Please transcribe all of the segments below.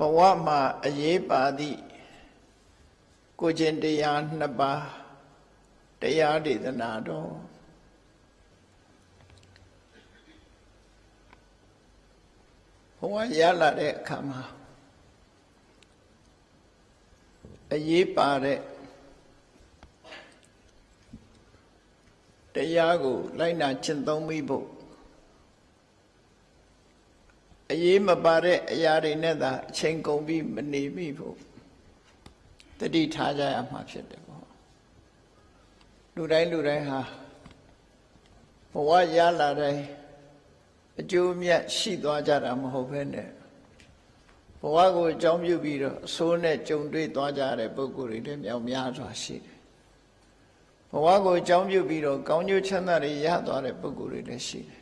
ဘဝမှာအရေးပါသည့်ကိုကျင့်တရားနှစ်ပါးတရားဒေသနာတော်ဘဝရလာတဲ့အခါမှာအရေးပါတဲ့တရားကိုလိုက်နာကျင့်သုံးမိဖို့ အရေးမပါတဲ့အရာတွေနဲ့သာအချိန်ကုန်ပြီးမနေမိဖို့တတိထားကြရမှာဖြစ်တယ်ပေါ့လူတိုင်းလူတိုင်းဟာဘဝရလာတဲ့အကျိုးမြတ်ရှိသွားကြတာမဟုတ်ဘဲနဲ့ဘဝကိုအကြောင်းပြုပြီးတော့အဆိုးနဲ့ကြုံတွေ့သွားကြတဲ့ပုဂ္ဂိုလ်တွေလည်းမြောက်များစွာရှိတယ်ဘဝကိုအကြောင်းပြုပြီးတော့ကောင်းကျိုးချမ်းသာတွေရသွားတဲ့ပုဂ္ဂိုလ်တွေလည်းရှိတယ်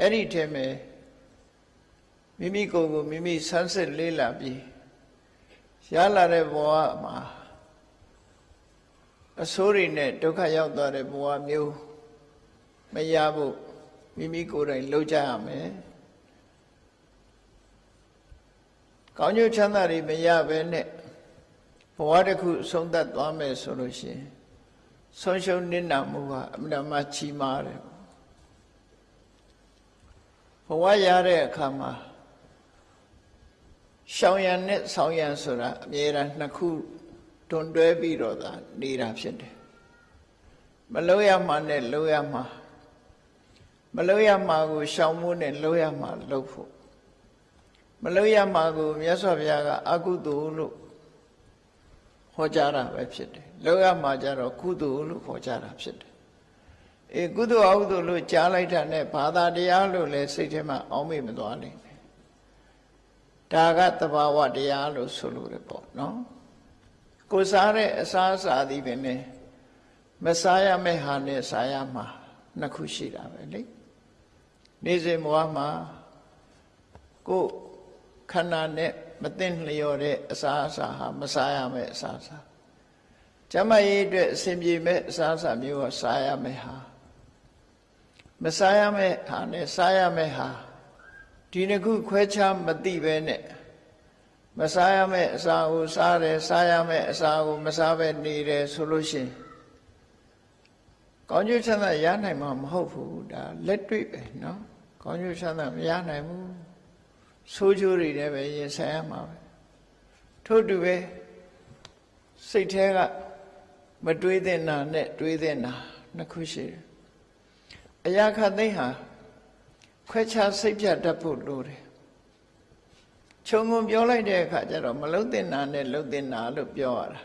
အဲ့ဒီထဲမှာ မိမိကိုယ်ကိုမိမိဆန်းစစ်လေးလာပြီးရလာတဲ့ဘဝမှာအဆိုးတွေနဲ့ဒုက္ခရောက်သွားတဲ့ဘဝမျိုးမရဖို့မိမိကိုယ်တိုင်လှုပ်ကြရမယ်ကောင်းကျိုးချမ်းသာတွေမရဘဲနဲ့ဘဝတစ်ခုဆုံးသက်သွားမယ်ဆိုလို့ရှိရင်ဆုံးရှုံးနစ်နာမှုကအမှန်မှချီးမားတယ်ဘဝရတဲ့အခါမှာ ရှောင်ရံနဲ့ဆောင်ရံဆိုတာအမြဲတမ်းနှစ်ခုတွန်တွဲပြီးတော့သာနေတာဖြစ်တယ်မလို့ရမှာနဲ့လို့ရမှာမလို့ရမှာကိုရှောင်မှုနဲ့လို့ရမှာလို့ဖို့မလို့ရမှာကိုမြတ်စွာဘုရားကအကုသိုလ်လို့ဟောကြားတာပဲဖြစ်တယ်လို့ရမှာကြတော့ကုသိုလ်လို့ဟောကြားတာဖြစ်တယ်အေကုသိုလ်အကုသိုလ်လို့ကြားလိုက်တာနဲ့ဘာသာတရားလို့လည်းစိတ်ထဲမှာအောင်းမေ့မသွားလိမ့်မယ် ဒါကတဘာဝတရားလို့ဆိုလို့ရပေါ့နော်ကိုစားတဲ့အစားအစာသည်ပင်နဲ့မစားရမယ့်ဟာနဲ့စားရမှာနှစ်ခုရှိတာပဲလေနေ့စဉ်ဘဝမှာကိုခန္ဓာနဲ့မသိလျော်တဲ့အစားအစာဟာမစားရမယ့်အစားအစာကျမရေးအတွက်အစဉ်ပြေမဲ့အစားအစာမျိုးကစားရမယ့်ဟာမစားရမယ့်ဟာနဲ့စားရမယ့်ဟာ ဒီနှစ်ခုခွဲခြားမသိပဲနဲ့မစားရမယ့်အစာကိုစားတယ်စားရမယ့်အစာကိုမစားပဲနေတယ်ဆိုလို့ရှိရင်ကောင်းကျိုးချမ်းသာရနိုင်မှာမဟုတ်ဘူးဒါလက်တွေ့ပဲเนาะကောင်းကျိုးချမ်းသာမရနိုင်ဘူးဆိုးကျိုးတွေလည်းပဲရင်ဆိုင်ရမှာပဲထို့တူပဲစိတ်แท้ကမတွေးတဲ့နာနဲ့တွေးတဲ့နာနှစ်ခုရှိတယ်အရာခသိမ့်ဟာ ခွဲခြားစိတ်ပြတ်တတ်ဖို့လိုတယ်ခြုံငုံပြောလိုက်တဲ့အခါကျတော့မလုံးတင်နာနဲ့လုံးတင်နာလို့ပြောရတာ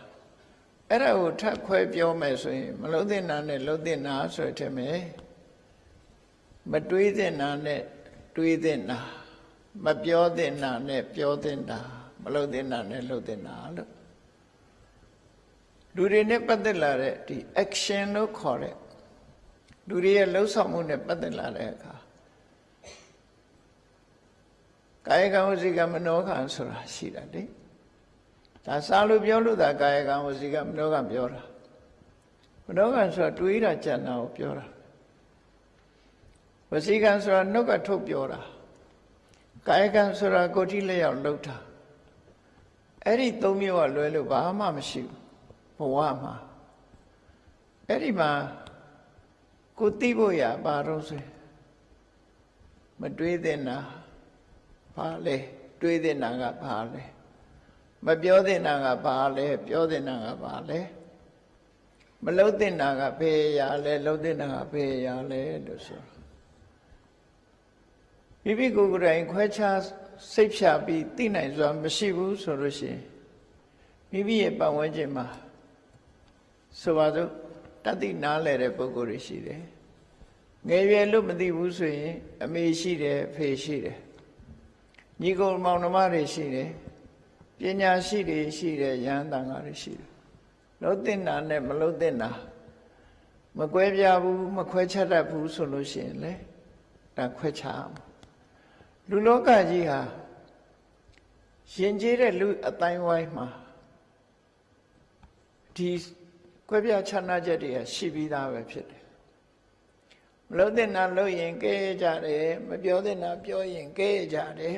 အဲ့ဒါကိုထပ်ခွဲပြောမယ်ဆိုရင်မလုံးတင်နာနဲ့လုံးတင်နာဆိုတဲ့မယ်မတွေးတင်နာနဲ့တွေးတင်နာမပြောတင်နာနဲ့ပြောတင်တာမလုံးတင်နာနဲ့လုံးတင်နာလို့လူတွေနဲ့ပတ်သက်လာတဲ့ဒီ action လို့ခေါ်တဲ့လူတွေရဲ့လှုပ်ဆောင်မှုနဲ့ပတ်သက်လာတဲ့အခါ ကာယကံဝစီကမနောကံဆိုတာရှိတာလေဒါစားလို့ပြောလို့သာကာယကံဝစီကမနောကံပြောတာမနောကံဆိုတာတွေးတာကြံတာကိုပြောတာဝစီကံဆိုတာနှုတ်ကထုတ်ပြောတာကာယကံဆိုတာကိုယ်ထိလက်ရောက်လှုပ်တာအဲ့ဒီသုံးမျိုးကလွယ်လို့ဘာမှမရှိဘူးဘဝမှာအဲ့ဒီမှာကိုသိဖို့ရပါတော့ဆိုမတွေးတဲ့နာ ဘာလဲတွေးတဲ့နာကဘာလဲမပြောတဲ့နာကဘာလဲပြောတဲ့နာကဘာလဲမလှုပ်တဲ့နာကဘယ်ရလဲလှုပ်တဲ့နာကဘယ်ရလဲလို့ဆိုမိမိကိုယ်ကိုယ်တိုင်ခွဲခြားစိတ်ဖြာပြီးသိနိုင်စွာမရှိဘူးဆိုလို့ရှိရင်မိမိရဲ့ပတ်ဝန်းကျင်မှာဆိုပါစို့တတိနားလဲတဲ့ပုဂ္ဂိုလ်တွေရှိတယ်ငယ်ရွယ်လို့မသိဘူးဆိုရင် အမေရှိတယ်ဖေရှိတယ် ညီကိုမောင်နှမတွေရှိတယ်ပညာရှိတွေရှိတယ်ယန္တန်ကားတွေရှိတယ်လုံးတင်တာနဲ့မလုံးတင်တာမကွဲပြားဘူးမခွဲခြားတတ်ဘူးဆိုလို့ရှိရင်လေဒါခွဲခြားအောင်လူလောကကြီးဟာရှင်ကျေးတဲ့လူအတိုင်းဝိုင်းမှာဒီကွဲပြားခြားနာချက်တွေရှိပြီးသားပဲဖြစ်တယ်မလို့တဲ့နာလို့ရင်ကဲကြတယ်မပြောတဲ့နာပြောရင်ကဲကြတယ်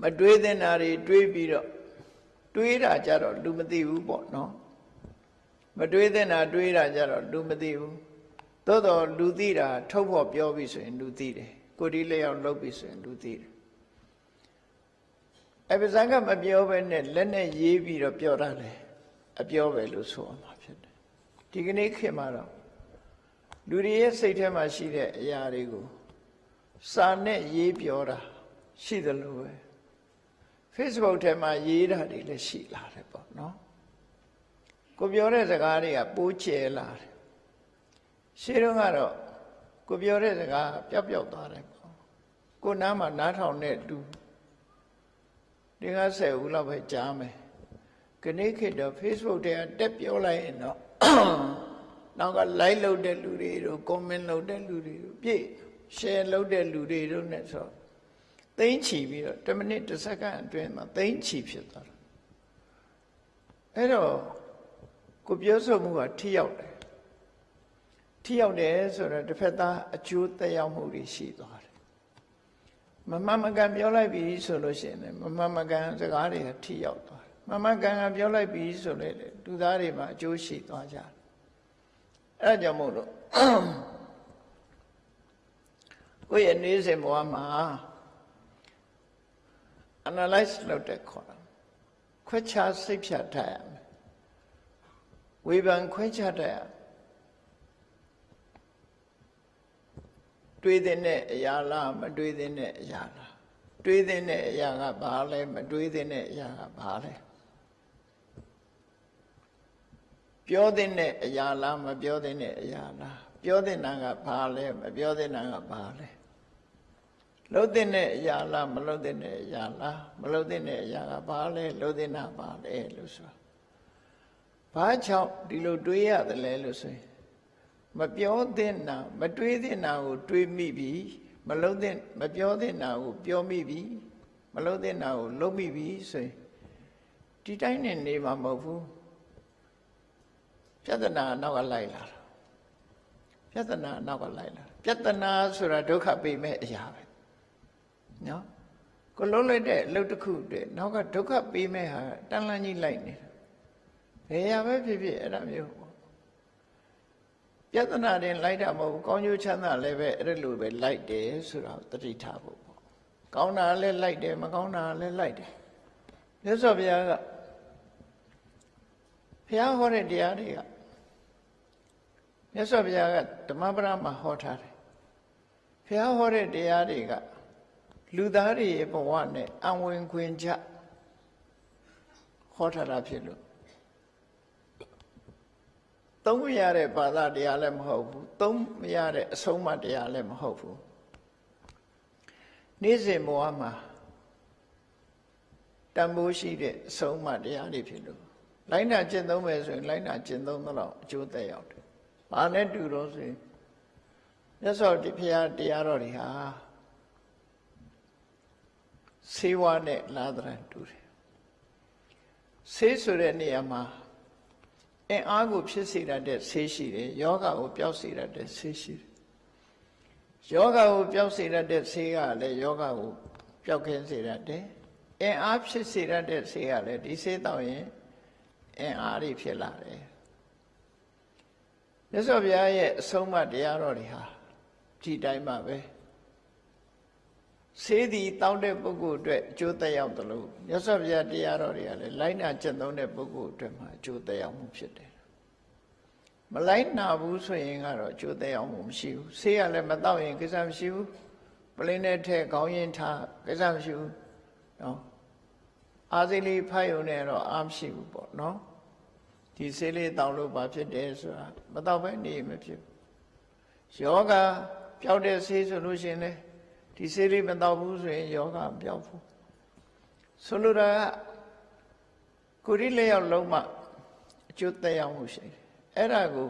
မတွေးတဲ့နာတွေတွေးပြီးတော့တွေးတာကြတော့လူမသိဘူးပေါ့နော်မတွေးတဲ့နာတွေးတာကြတော့လူမသိဘူးသို့တော့လူသိတာထုတ်ဖို့ပြောပြီဆိုရင်လူသိတယ်ကိုဒီလျောက်လုပ်ပြီဆိုရင်လူသိတယ်အပဇန်ကမပြောဘဲနဲ့လက်နဲ့ရေးပြီးတော့ပြောတာလေအပြောပဲလို့ဆိုအောင်မှာဖြစ်တယ်ဒီကနေ့ခေတ်မှာတော့လူတွေရဲ့စိတ်ထဲမှာရှိတဲ့အရာတွေကို စာနဲ့ရေးပြောတာရှိသလိုပဲ Facebook ထဲမှာရေးတာတွေလည်းရှိလာတယ်ပေါ့နော်ကိုပြောတဲ့စကားတွေကပိုးကျဲလာတယ်ရှင်းတော့ကတော့ကိုပြောတဲ့စကားပျောက်ပျောက်သွားတယ်ပေါ့ကိုနားမှာနားထောင်တဲ့လူဒီက10ဦးလောက်ပဲကြားမယ်ခဏခေတ်တော့ Facebook ထဲကတက်ပြောလိုက်ရင်တော့နောက်က like လုပ်တဲ့လူတွေတို့ comment လုပ်တဲ့လူတွေတို့ပြည့် share လုပ်တဲ့လူတွေတို့ ਨੇ ဆိုတော့သိမ့်ချီပြီးတော့10မိနစ်10စက္ကန့်အတွင်းမှာသိမ့်ချီဖြစ်သွားတာအဲ့တော့ကိုပြောဆိုမှုကထိရောက်တယ်ထိရောက်တယ်ဆိုတော့တစ်ဖက်သားအကျိုးသက်ရောက်မှုတွေရှိသွားတယ်မမမကန်ပြောလိုက်ပြီဆိုလို့ရှိရင်လည်းမမမကန်စကားတွေကထိရောက်သွားတယ်မမကန်ကပြောလိုက်ပြီဆိုလေလူသားတွေမှာအကျိုးရှိသွားကြတယ်အဲ့ဒါကြောင့်မို့လို့ ကိုယ့်ရဲ့နေစဉ်ဘဝမှာ analyze လုပ်တဲ့ခေါ်တာခွဲခြားစိတ်ဖြတ်ထားရမယ်ဝေဖန်ခွဲခြားတတ်ရတွေးတဲ့အရာလားမတွေးတဲ့အရာလားတွေးတဲ့အရာကဘာလဲမတွေးတဲ့အရာကဘာလဲပြောတဲ့အရာလားမပြောတဲ့အရာလားပြောတဲ့နာကဘာလဲမပြောတဲ့နာကဘာလဲ လှုပ်တဲ့အရာလားမလှုပ်တဲ့အရာလားမလှုပ်တဲ့အရာကဘာလဲလှုပ်တဲ့နာဘာလဲလို့ဆိုဘာကြောင့်ဒီလိုတွေးရတယ်လဲလို့ဆိုရင်မပြောတဲ့နာမတွေးတဲ့နာကိုတွေးမိပြီမလှုပ်တဲ့မပြောတဲ့နာကိုပြောမိပြီမလှုပ်တဲ့နာကိုလှုပ်မိပြီဆိုရင်ဒီတိုင်းနဲ့နေမှာမဟုတ်ဘူးပြဿနာနောက်ကလိုက်လာတာပြဿနာနောက်ကလိုက်လာပြဿနာဆိုတာဒုက္ခပေးမဲ့အရာပဲ နော်ကိုလုံးလိုက်တဲ့အလုပ်တစ်ခုတည်းနောက်ကဒုက္ခပေးမဲ့ဟာတန်လန်းကြီးလိုက်နေတာဘယ်ရပဲဖြစ်ဖြစ်အဲ့ဒါမျိုးပေါ့ပြဿနာတင်လိုက်တာမဟုတ်ဘူးကောင်းကျိုးချမ်းသာလည်းပဲအဲ့လိုပဲလိုက်တယ်ဆိုတာတတိထားဖို့ပေါ့ကောင်းတာလည်းလိုက်တယ်မကောင်းတာလည်းလိုက်တယ်မြတ်စွာဘုရားကဘုရားဟောတဲ့တရားတွေကမြတ်စွာဘုရားကဓမ္မပဒမှာဟောထားတယ်ဘုရားဟောတဲ့တရားတွေက လူသားတွေရဲ့ဘဝနဲ့အဝင်ခွင်ကြဟောထားတာဖြစ်လို့သုံးမရတဲ့ဘာသာတရားလည်းမဟုတ်ဘူးသုံးမရတဲ့အဆုံးအမတရားလည်းမဟုတ်ဘူးနေ့စဉ်ဘဝမှာတန်ဖိုးရှိတဲ့အဆုံးအမတရားတွေဖြစ်လို့လိုင်းနာကျင့်သုံးမယ်ဆိုရင်လိုင်းနာကျင့်သုံးတော့အကျိုးသက်ရောက်တယ်။ဘာနဲ့တူတော့ဆိုရင်မြတ်စွာဘုရားတရားတော်တွေဟာ ဆေးဝါးနဲ့လာသရန်တူတယ်ဆေးဆိုတဲ့နေရာမှာအင်အားကိုဖြစ်စေတတ်တဲ့ဆေးရှိတယ်ယောဂကိုပျောက်စေတတ်တဲ့ဆေးရှိတယ်ယောဂကိုပျောက်စေတတ်တဲ့ဆေးကလည်းယောဂကိုပျောက်ခင်းစေတတ်တယ်အင်အားဖြစ်စေတတ်တဲ့ဆေးကလည်းဒီဆေးတောက်ရင်အင်အားတွေဖြစ်လာတယ်မြတ်စွာဘုရားရဲ့အဆုံးအမတရားတော်တွေဟာဒီတိုင်းမှာပဲ ဆေးသည်တောင်းတဲ့ပုဂ္ဂိုလ်အတွက်အကျိုးသက်ရောက်တယ်လို့မြတ်စွာဘုရားတရားတော်တွေကလည်းလိုက်နာကျင့်သုံးတဲ့ပုဂ္ဂိုလ်အတွက်မှာအကျိုးသက်ရောက်မှုဖြစ်တယ်မလိုက်နာဘူးဆိုရင်ကတော့အကျိုးသက်ရောက်မှုမရှိဘူးဆေးရလည်းမတော့ရင်ကိစ္စမရှိဘူးပလင်းနဲ့ထဲခေါင်းရင်ထားကိစ္စမရှိဘူးနော်အာစိလေးဖတ်ယုံနဲ့တော့အားမရှိဘူးပေါ့နော်ဒီဆေးလေးတောင်းလို့ဘာဖြစ်တယ်ဆိုတာမတော့ဘဲနေမဖြစ်ယောဂပျောက်တဲ့ဆေးဆိုလို့ရှိရင်လည်း ဒီဆေးလေးမတော့ဘူးဆိုရင်ယောဂမပြောက်ဘူးဆိုလိုတာကကိုရီလျောက်လုံးမှအကျိုးသက်ရောက်မှုရှိတယ်အဲ့ဒါကို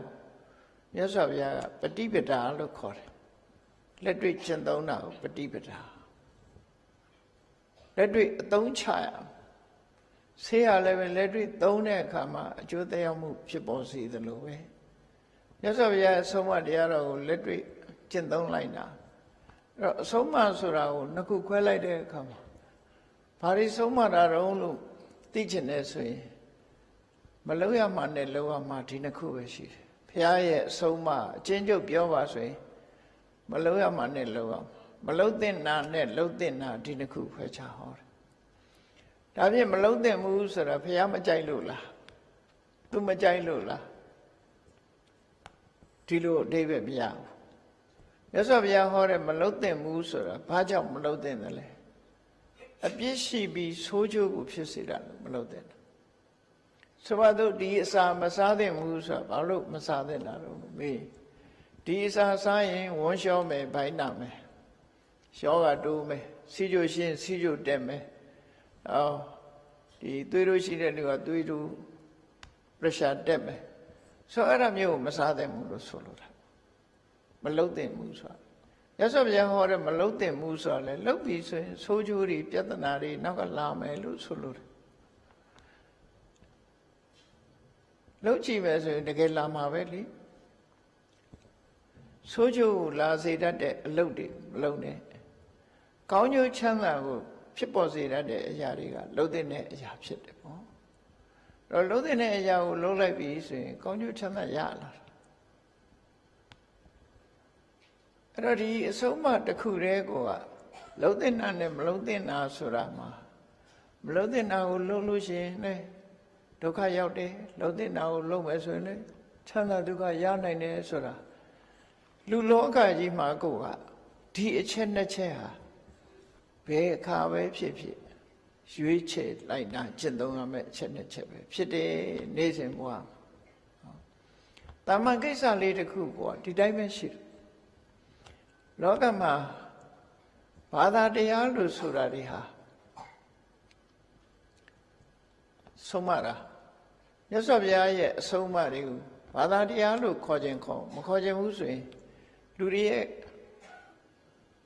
မြတ်စွာဘုရားကပฏิပဒါလို့ခေါ်တယ်လက်တွေ့ကျင့်သုံးတာကိုပฏิပဒါလက်တွေ့အသုံးချရဆေးရလည်းပဲလက်တွေ့သုံးတဲ့အခါမှာအကျိုးသက်ရောက်မှုဖြစ်ပေါ်စေသလိုပဲမြတ်စွာဘုရားအဆုံးအမတရားတော်ကိုလက်တွေ့ကျင့်သုံးလိုက်တာအဲ့ တော့အဆုံးမဆိုတာကိုနှစ်ခုခွဲလိုက်တဲ့အခါမှာဘဘာတွေဆုံးမတာတော့လို့သိချင်တယ်ဆိုရင်မလုံးရမှနဲ့လုံးရမှဒီနှစ်ခုပဲရှိတယ်ဘုရားရဲ့အဆုံးအမအချင်းချုပ်ပြောပါဆိုရင်မလုံးရမှနဲ့လုံးရမလုံးသင့်နာနဲ့လုံးသင့်နာဒီနှစ်ခုခွဲခြားဟောတယ်ဒါဖြင့်မလုံးသင့်ဘူးဆိုတာဘုရားမကြိုက်လို့လားသူမကြိုက်လို့လားဒီလိုအဓိပ္ပာယ်မရဘူး မြတ်စွာဘုရားဟောတဲ့မလုံးသင့်ဘူးဆိုတာဘာကြောင့်မလုံးသင့်တယ်လဲအပြစ်ရှိပြီးဆိုးကျိုးကိုဖြစ်စေတာလို့မလုံးသင့်ဘူးဆိုပါတော့ဒီအစာမစားသင့်ဘူးဆိုတာဘာလို့မစားသင့်တာတော့မေးဒီအစာစားရင်ဝန်းလျှောမယ်ဘိုင်းနာမယ်ရှောကတိုးမယ်စီကြိုရှင်းစီကြိုတက်မယ်အော်ဒီသွေးတို့ရှိတဲ့လူကသွေးတို့ pressure တက်မယ်ဆိုအဲ့ဒါမျိုးကိုမစားသင့်ဘူးလို့ဆိုလိုတာ မလုံးသင့်ဘူးဆိုတာရသော်ဗျာဟောတဲ့မလုံးသင့်ဘူးဆိုတာလေလုံးပြီဆိုရင်ဆိုးကျိုးတွေပြဿနာတွေနောက်ကလာမယ်လို့ဆိုလိုတယ်လုံးကြည့်မယ်ဆိုရင်တကယ်လာမှာပဲလေဆိုးကျိုးကိုလာစေတတ်တဲ့အလုပ်တွေမလုံးနဲ့ကောင်းကျိုးချမ်းသာကိုဖြစ်ပေါ်စေတတ်တဲ့အရာတွေကလုံးတဲ့အရာဖြစ်တယ်ပေါ့တော့လုံးတဲ့အရာကိုလုံးလိုက်ပြီဆိုရင်ကောင်းကျိုးချမ်းသာရလာတယ် အဲ့တော့ဒီအဆုံးအမတစ်ခုတည်းကိုကလုံးတဲ့နာနဲ့မလုံးတဲ့နာဆိုတာမှာမလုံးတဲ့နာကိုလုံးလို့ရှိရင်လေဒုက္ခရောက်တယ်လုံးတဲ့နာကိုလုံးမယ်ဆိုရင်လေချမ်းသာဒုက္ခရနိုင်တယ်ဆိုတာလူလောကကြီးမှာကိုကဒီအချက်နှစ်ချက်ဟာဘယ်အခါပဲဖြစ်ဖြစ်ရွေးချယ်လိုက်တာကျင့်သုံးရမယ့်အချက်နှစ်ချက်ပဲဖြစ်တယ်နေ့စဉ်ဘဝတာမန်ကိစ္စလေးတစ်ခုကဒီတိုင်းပဲရှိတယ် လောကမှာဘာသာတရားလို့ဆိုတာတွေဟာဆုံးမတာမြတ်စွာဘုရားရဲ့အဆုံးအမတွေကိုဘာသာတရားလို့ခေါ်ခြင်းခေါ်မခေါ်ခြင်းဘူးဆိုရင်လူတွေရဲ့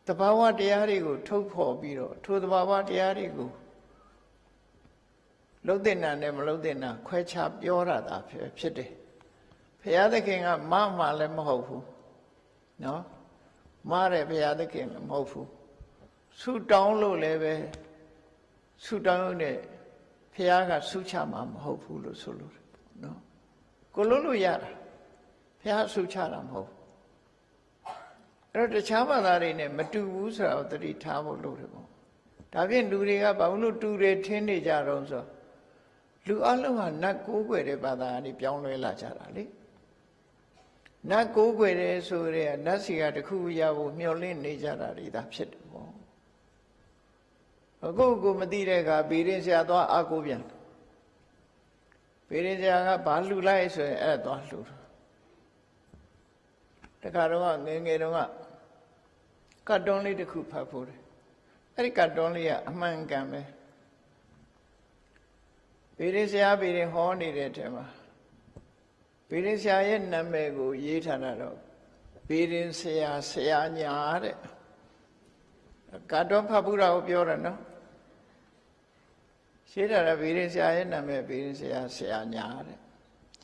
တဘာဝတရားတွေကိုထုတ်ဖော်ပြီးတော့ထိုတဘာဝတရားတွေကိုလုံးတဲ့နာနဲ့မလုံးတဲ့နာခွဲခြားပြောရတာဖြစ်တယ်ဘုရားသခင်ကမမှလည်းမဟုတ်ဘူးနော် မားတဲ့ဘုရားသခင်မဟုတ်ဘူးဆုတောင်းလို့လည်းပဲဆုတောင်းနဲ့ဘုရားကဆုချမှာမဟုတ်ဘူးလို့ဆိုလို့နော်ကိုလို့လို့ရတာဘုရားဆုချတာမဟုတ်အဲ့တော့တခြားဘာသာတွေနဲ့မတူဘူးဆိုတာကိုသတိထားဖို့လိုတယ်ပေါ့ဒါဖြင့်လူတွေကဘာလို့တူတယ်ထင်းနေကြတော့ဆိုလူအလုံးဟာနတ်ကိုးကွယ်တဲ့ဘာသာကနေပြောင်းလဲလာကြတာလေ နတ်ကိုးကွယ်တယ်ဆိုရဲနတ်စီကတခုရဖို့မျှော်လင့်နေကြတာတွေဒါဖြစ်တယ်ပေါ့အခုကိုမသိတဲ့အခါဗီရင်ဆရာသွားအာကိုပြန်ဗီရင်ဆရာကဘာလှူလိုက်ဆိုရင်အဲ့သွားလှူတခါတော့ငယ်ငယ်တော့ကတ်တွန်းလေးတစ်ခုဖတ်ဖို့တယ်အဲ့ဒီကတ်တွန်းလေးကအမှန်ကန်ပဲဗီရင်ဆရာဗီရင်ဟောနေတဲ့ထဲမှာ ဗေရင်ဆရာရဲ့နာမည်ကို ရေးထားတာတော့ဗေရင်ဆရာဆရာညာတဲ့ကတော့ဖတ်ဘူးတာကိုပြောတာနော်ရေးထားတာဗေရင်ဆရာရဲ့နာမည်ဗေရင်ဆရာဆရာညာတဲ့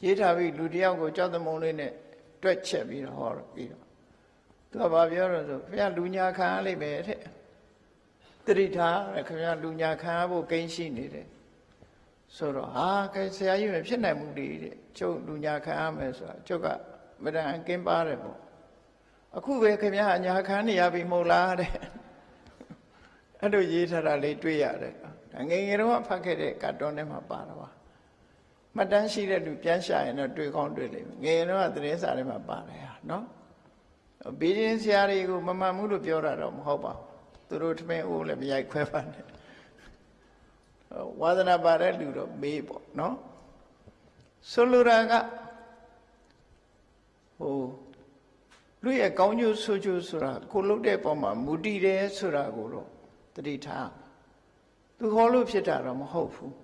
ရေးထားပြီးလူတယောက်ကိုကြောက်သမုံလေးနဲ့တွက်ချက်ပြီးတော့ဟောပြီးတော့သူကဘာပြောတော့ဆိုခင်ဗျာလူညာခံရလိမ့်မယ်တဲ့တတိထားခင်ဗျာလူညာခံရဖို့ကိန်းရှိနေတယ် ဆိုတော့ဟာကဲဆရာကြီးမဖြစ်နိုင်ဘူးလေတဲ့ကျုပ်လူညာခံရမယ်ဆိုတာကျုပ်ကမတန်ကင်းပါတယ်ပေါ့အခုပဲခင်ဗျာအညာခံနေရပြီမဟုတ်လားတဲ့အဲ့လိုရေးထားတာလေးတွေ့ရတယ်ဒါငယ်ငယ်တော့ဖတ်ခဲ့တဲ့ကတ်တွန်းထဲမှာပါတာပါမှတ်တမ်းရှိတဲ့လူပြန်ရှာရင်တော့တွေ့ကောင်းတွေ့လိမ့်မယ်ငယ်ငယ်တော့သတင်းစာထဲမှာပါတယ်ဟာနော်ဘီရင်ဆရာတွေကိုမမှန်ဘူးလို့ပြောတာတော့မဟုတ်ပါဘူးသူတို့ထမင်းအိုးလည်းမရိုက်ခွဲပါနဲ့ ဝါသနာပါတဲ့လူတော့မေးပေါ့နော်ဆိုလိုတာကဟိုလူရဲ့ကောင်းကျိုးဆိုးကျိုးဆိုတာကိုလုတ်တဲ့ပုံမှာမူတည်တယ်ဆိုတာကိုတော့တတိထားသူဟောလို့ဖြစ်တာတော့မဟုတ်ဘူး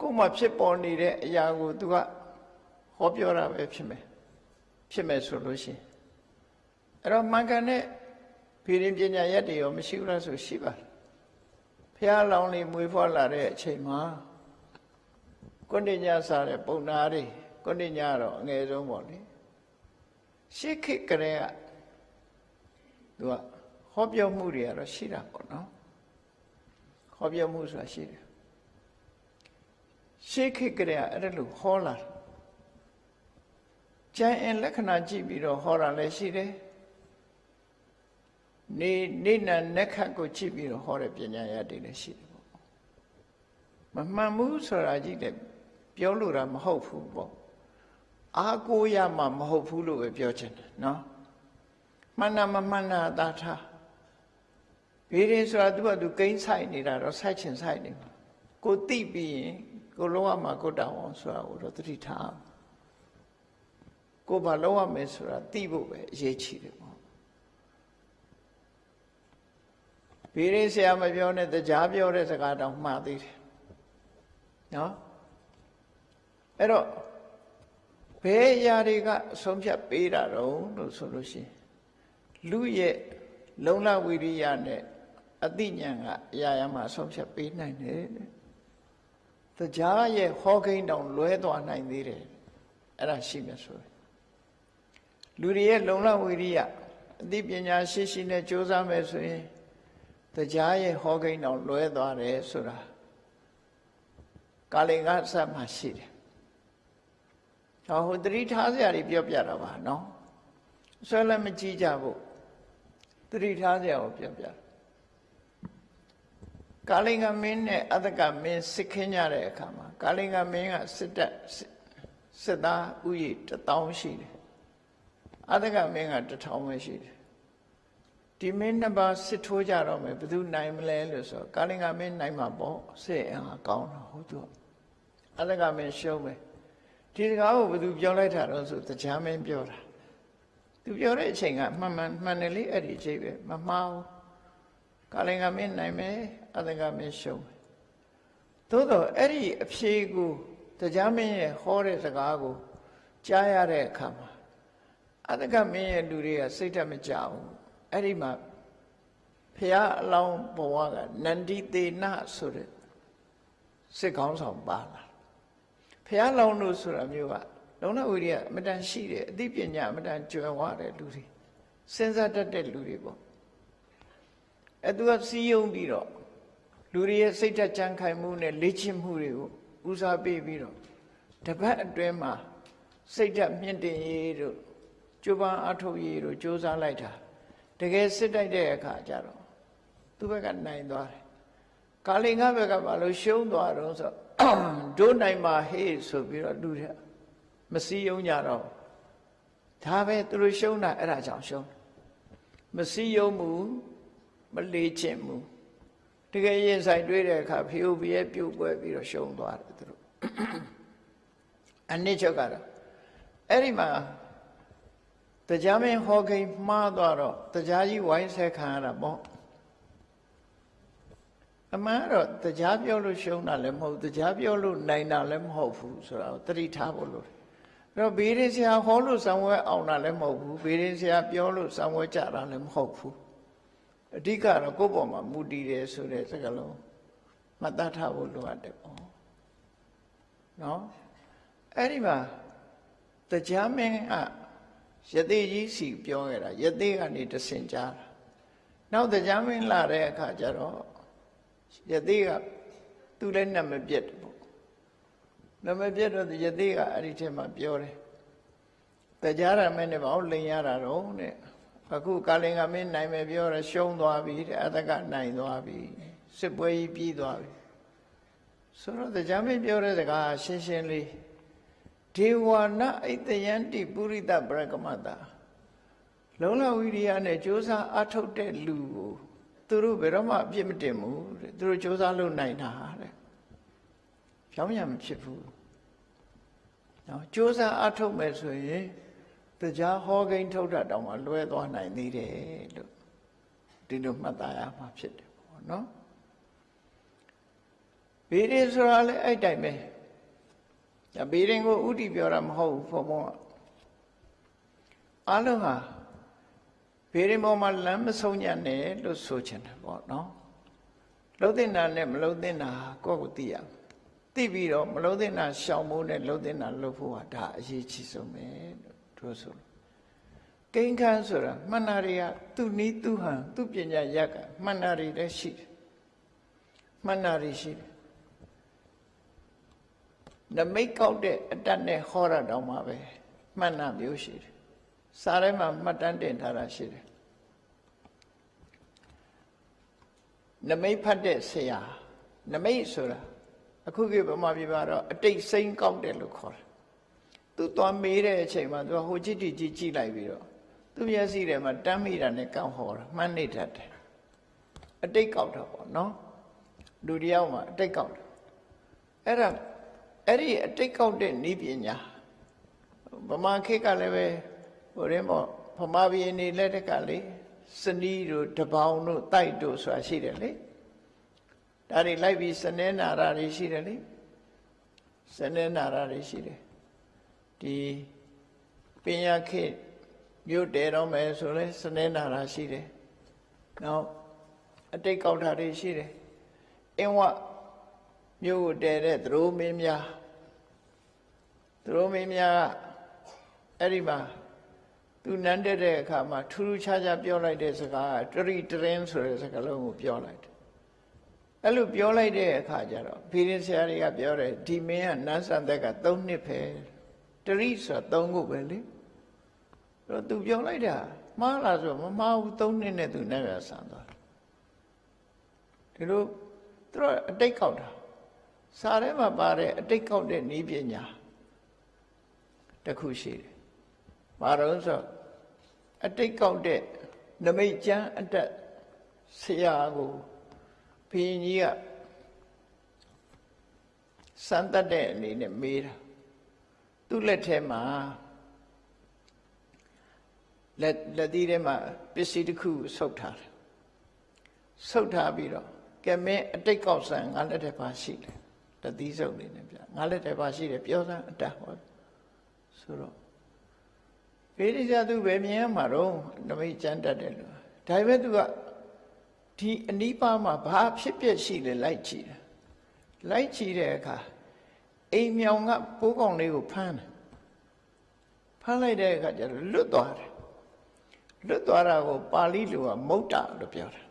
ကိုယ်မှဖြစ်ပေါ်နေတဲ့အရာကိုသူကဟောပြောတာပဲဖြစ်မယ်ဖြစ်မယ်ဆိုလို့ရှိရင်အဲ့တော့မှန်ကန်တဲ့ဖြေရင်ပညာရက်တွေရောမရှိဘူးလားဆိုရှိပါတယ် ဖះလောင်းလေးမွေးဖွားလာတဲ့အချိန်မှာကုဏ္ဏညစားတဲ့ပုံနာတွေကုဏ္ဏညတော့အငယ်ဆုံးပေါ့လေရှေးခေတ်ကလေးကသူကဟောပြောမှုတွေကတော့ရှိတာပေါ့နော်ဟဟောပြောမှုဆိုတာရှိတယ်ရှေးခေတ်ကလေးကအဲ့ဒါလို့ဟောလာကျန်အင်လက္ခဏာကြည့်ပြီးတော့ဟောတာလည်းရှိတယ် နေနေနနက်ခတ်ကိုကြည့်ပြီးတော့ဟောတဲ့ပညာရတွေလည်းရှိတယ်ပေါ့မမှန်ဘူးဆိုတာကြည့်တယ်ပြောလို့တာမဟုတ်ဘူးပေါ့အာကိုရမှာမဟုတ်ဘူးလို့ပဲပြောချင်တယ်နော်မှန်တာမမှန်တာသာထားဘေးရင်ဆိုတာသူကသူကိန်းဆိုင်နေတာတော့ဆိုင်ချင်ဆိုင်နေမှာကိုတိပြီးရင်ကိုလုံးဝမှာကိုတောင်းအောင်ဆိုတာကိုတော့သတိထားကိုဘာလုံးဝမယ်ဆိုတာသိဖို့ပဲအရေးကြီးတယ် ပေါ့ဘေးရင်ဆရာမပြောနဲ့တရားပြောတဲ့စကားတောင်မှားသေးတယ်နော်အဲ့တော့ဘယ်အရာတွေကအဆုံးဖြတ်ပေးတာတော့လို့ဆိုလို့ရှိရင်လူရဲ့လုံလဝိရိယနဲ့အသိဉာဏ်ကအရာရာမှာအဆုံးဖြတ်ပေးနိုင်တယ်တဲ့တရားရဲ့ဟောကိန်းတောင်လွဲသွားနိုင်သေးတယ်အဲ့ဒါရှိမယ်ဆိုရင်လူတွေရဲ့လုံလဝိရိယအသိပညာရှိရှိနဲ့ကြိုးစားမယ်ဆိုရင် တရားရဲ့ဟောကိန်းတောင်လွဲသွားတယ်ဆိုတာကာလင်္ဂစပ်မှာရှိတယ်ဟောဟိုတတိထားစရာတွေပြောပြတာပါနော်ဆွဲလည်းမကြည့်ကြဘူးတတိထားစရာကိုပြောပြကာလင်္ဂမင်းနဲ့အတ္တကမင်းစစ်ခင်းကြတဲ့အခါမှာကာလင်္ဂမင်းကစစ်တပ်စစ်သားဥယျ1000ရှိတယ်အတ္တကမင်းက1000ပဲရှိတယ် ဒီမင်းနှစ်ပါးစစ်ထိုးကြတော့မယ်ဘယ်သူနိုင်မလဲလို့ဆိုကာလင်္ဂမင်းနိုင်မှာပေါ့စစ်အင်အားကောင်းတော့ဟုတ်သူအတ္တကမင်းရှုံးမယ်ဒီစကားကိုဘယ်သူပြောလိုက်တာတော့ဆိုတရားမင်းပြောတာသူပြောတဲ့အချိန်ကမှန်မှန်မှန်တယ်လေအဲ့ဒီအချိန်ပဲမမှားဘူးကာလင်္ဂမင်းနိုင်မယ်အတ္တကမင်းရှုံးမယ်သို့တော့အဲ့ဒီအဖြေကိုတရားမင်းရဲ့ဟောတဲ့စကားကိုကြားရတဲ့အခါမှာအတ္တကမင်းရဲ့လူတွေကစိတ်ဓာတ်မကြဘူး အဲ့ဒီမှာဖះအလောင်းဘဝကနန္ဒီသေနဆိုတဲ့စစ်ကောင်းဆောင်ပါလာဖះလောင်းလို့ဆိုတာမျိုးကလုံလဝိရိယအမတန်ရှိတယ်အသိပညာအမတန်ကျွယ်ဝတဲ့လူတွေစဉ်းစားတတ်တဲ့လူတွေပေါ့အဲသူကစီးယုံပြီးတော့လူတွေရဲ့စိတ်ဓာတ်ကြံခိုင်မှုနဲ့လေ့ကျင့်မှုတွေကိုဦးစားပေးပြီးတော့တပတ်အတွင်းမှာစိတ်ဓာတ်မြင့်တင်ရေးတို့ကြိုးပမ်းအထုတ်ရေးတို့စ조사လိုက်တာ တကယ်စစ်တိုက်တဲ့အခါကျတော့သူ့ဘက်ကနိုင်သွားတယ်ကာလင်္ဂဘက်ကဘာလို့ရှုံးသွားတော့ဆိုဒိုးနိုင်မှာဟေးဆိုပြီးတော့လူတွေမစည်းယုံကြတော့ဒါပဲသူတို့ရှုံးတာအဲ့ဒါကြောင့်ရှုံးမစည်းယုံမှုမလေးချင်မှုတကယ်ရင်ဆိုင်တွေ့တဲ့အခါဖေယိုဘရဲ့ပြုတ်ပွဲပြီးတော့ရှုံးသွားတယ်သူတို့အနစ်ချုပ်ကတော့အဲ့ဒီမှာ တရားမင်းဟောခိန်မှားသွားတော့တရားကြီးဝိုင်းဆက်ခံရတာပေါ့အမှန်တော့တရားပြောလို့ရှုံးတာလည်းမဟုတ်တရားပြောလို့နိုင်တာလည်းမဟုတ်ဘူးဆိုတာကိုသတိထားဖို့လိုတယ်အဲ့တော့ဘေးရင်ဆရာဟောလို့သံဝဲအောင်တာလည်းမဟုတ်ဘူးဘေးရင်ဆရာပြောလို့သံဝဲကြတာလည်းမဟုတ်ဘူးအဓိကတော့ကိုယ့်ဘောမှာမူတည်တယ်ဆိုတဲ့စကားလုံးမှတ်သားထားဖို့လိုအပ်တယ်ပေါ့နော်အဲ့ဒီမှာတရားမင်းက ယသိကြီးစီပြောခဲ့တာယသိကနေတဆင်ကြားတာနောက်တရားမင်းလာတဲ့အခါကျတော့ယသိကသူလည်းနတ်မပြတ်တယ်ပေါ့နတ်မပြတ်တော့ယသိကအဲ့ဒီထဲမှာပြောတယ်တရားရမင်းနဲ့ဘာလို့လိန်ရတာတော့တဲ့အခုကာလင်္ဂမင်းနိုင်မယ်ပြောရရှုံးသွားပြီတဲ့အတကနိုင်သွားပြီစစ်ပွဲကြီးပြီးသွားပြီဆိုတော့တရားမင်းပြောတဲ့စကားရှင်းရှင်းလေး ဒေဝနာအိတယန္တိပုရိသပရကမတာလုံးလဝိရိယနဲ့ကြိုးစားအထုတ်တဲ့လူကိုသူတို့ဘယ်တော့မှအပြစ်မတင်ဘူးတဲ့သူတို့ကြိုးစားလုပ်နိုင်တာတဲ့ဖြောင်းရမဖြစ်ဘူးနော်ကြိုးစားအထုတ်မယ်ဆိုရင်တရားဟောကိန်းထုတ်တာတောင်မှလွဲသွားနိုင်သေးတယ်လို့ဒီလိုမှတ်သားရမှာဖြစ်တယ်ပေါ့နော်ဗေဒဆိုတာလည်းအဲ့တိုင်ပဲ ဒါဘေးရင်ကိုဥတီပြောတာမဟုတ်ဘူးဘုံဘုံအလုံးဟာဘေးရင်ပေါ်မှာလမ်းမဆုံးညံ့နဲ့လို့ဆိုချင်တယ်ပေါ့နော်လှုပ်တင်တာနဲ့မလှုပ်တင်တာကိုယ့်ကိုသိရသိပြီးတော့မလှုပ်တင်တာရှောင်ဖို့နဲ့လှုပ်တင်တာလှုပ်ဖို့ဟာဒါအရေးကြီးဆုံးပဲလို့တို့ဆိုလို့ကိန်းခန်းဆိုတာမှန်တာတွေကသူ့နီးသူ့ဟန်သူ့ပညာရက်ကမှန်တာတွေလည်းရှိတယ်မှန်တာတွေရှိတယ် နမိတ်ကောက်တဲ့အတတ်နဲ့ဟောရတော့မှပဲမှန်တာမျိုးရှိတယ်စာထဲမှာမှတ်တမ်းတင်ထားတာရှိတယ်နမိတ်ဖတ်တဲ့ဆရာနမိတ်ဆိုတာအခုခေတ်ဗမာပြည်မှာတော့အတိတ်စိမ့်ကောက်တယ်လို့ခေါ်တယ်သူသွားမေးတဲ့အချိန်မှာသူကဟိုကြည့်ကြည့်ကြည့်ကြည့်လိုက်ပြီးတော့သူမျက်စိထဲမှာတမ်းမိတာနဲ့ကောက်ဟောတာမှန်းနေတတ်တယ်အတိတ်ကောက်တာပေါ့နော်လူတယောက်မှာအတိတ်ကောက်တယ်အဲ့ဒါ အဲ့ဒီအတိတ်ကောက်တဲ့ဤပညာဗမာခေတ်ကလည်းပဲဟိုရင်းပေါ့ဗမာပြည်နေလက်တက်ကလေစနီးတို့တပေါင်းတို့တိုက်တို့ဆိုတာရှိတယ်လေဒါတွေလိုက်ပြီးစနေနာရာတွေရှိတယ်လေစနေနာရာတွေရှိတယ်ဒီပညာခေတ်မြို့တဲတော့မယ်ဆိုလဲစနေနာရာရှိတယ်နောက်အတိတ်ကောက်တာတွေရှိတယ်အင်းဝ မြို့ကိုတဲတဲ့သရိုးမင်းများသရိုးမင်းများကအဲ့ဒီမှာသူနန်းတက်တဲ့အခါမှာထူးထူးခြားခြားပြောလိုက်တဲ့စကားကတရိတရင်ဆိုတဲ့စကားလုံးကိုပြောလိုက်တယ်အဲ့လိုပြောလိုက်တဲ့အခါကျတော့ဖေရင်ဆရာတွေကပြောတယ်ဒီမင်းကနန်းဆန်သက်က3နှစ်ပဲတရိဆိုတာ3ခုပဲလေအဲ့တော့သူပြောလိုက်တာမှားလားဆိုမမှားဘူး3နှစ်နဲ့သူနန်းရဆန်သွားတယ်ဒီလိုသူတို့အတိတ်ကောက်တာ စာထဲမှာပါတဲ့အတိတ်ကောက်တဲ့ဤပညာတစ်ခုရှိတယ်။ဘာလို့ဆိုအတိတ်ကောက်တဲ့နမိတ်ကျမ်းအတက်ဆရာကိုဘုရင်ကြီးကစမ်းတတ်တဲ့အနေနဲ့မေးတာသူ့လက်ထဲမှာလက်လက်သီးထဲမှာပစ္စည်းတစ်ခုဆုပ်ထားတယ်ဆုပ်ထားပြီးတော့ကဲမင်းအတိတ်ကောက်ဆန်ငါလက်ထဲပါရှိတယ် တသီးစုပ်နေနဲ့ဗျငါလက်ထဲပါရှိတယ်ပြောစမ်းအတတ်ဟောဆိုတော့ဖေရိဇာသူပဲမြင်ရမှာတော့နမိတ်ကျမ်းတတ်တယ်လို့ဒါပေမဲ့သူကဒီအနိပါမှာဘာဖြစ်ပျက်ရှိလဲလိုက်ကြည့်တယ်လိုက်ကြည့်တဲ့အခါအိမ်မြောင်ကပိုးကောင်လေးကိုဖမ်းတယ်ဖမ်းလိုက်တဲ့အခါကျတော့လွတ်သွားတယ်လွတ်သွားတာကိုပါဠိလိုကမုတ်တလို့ပြောတာ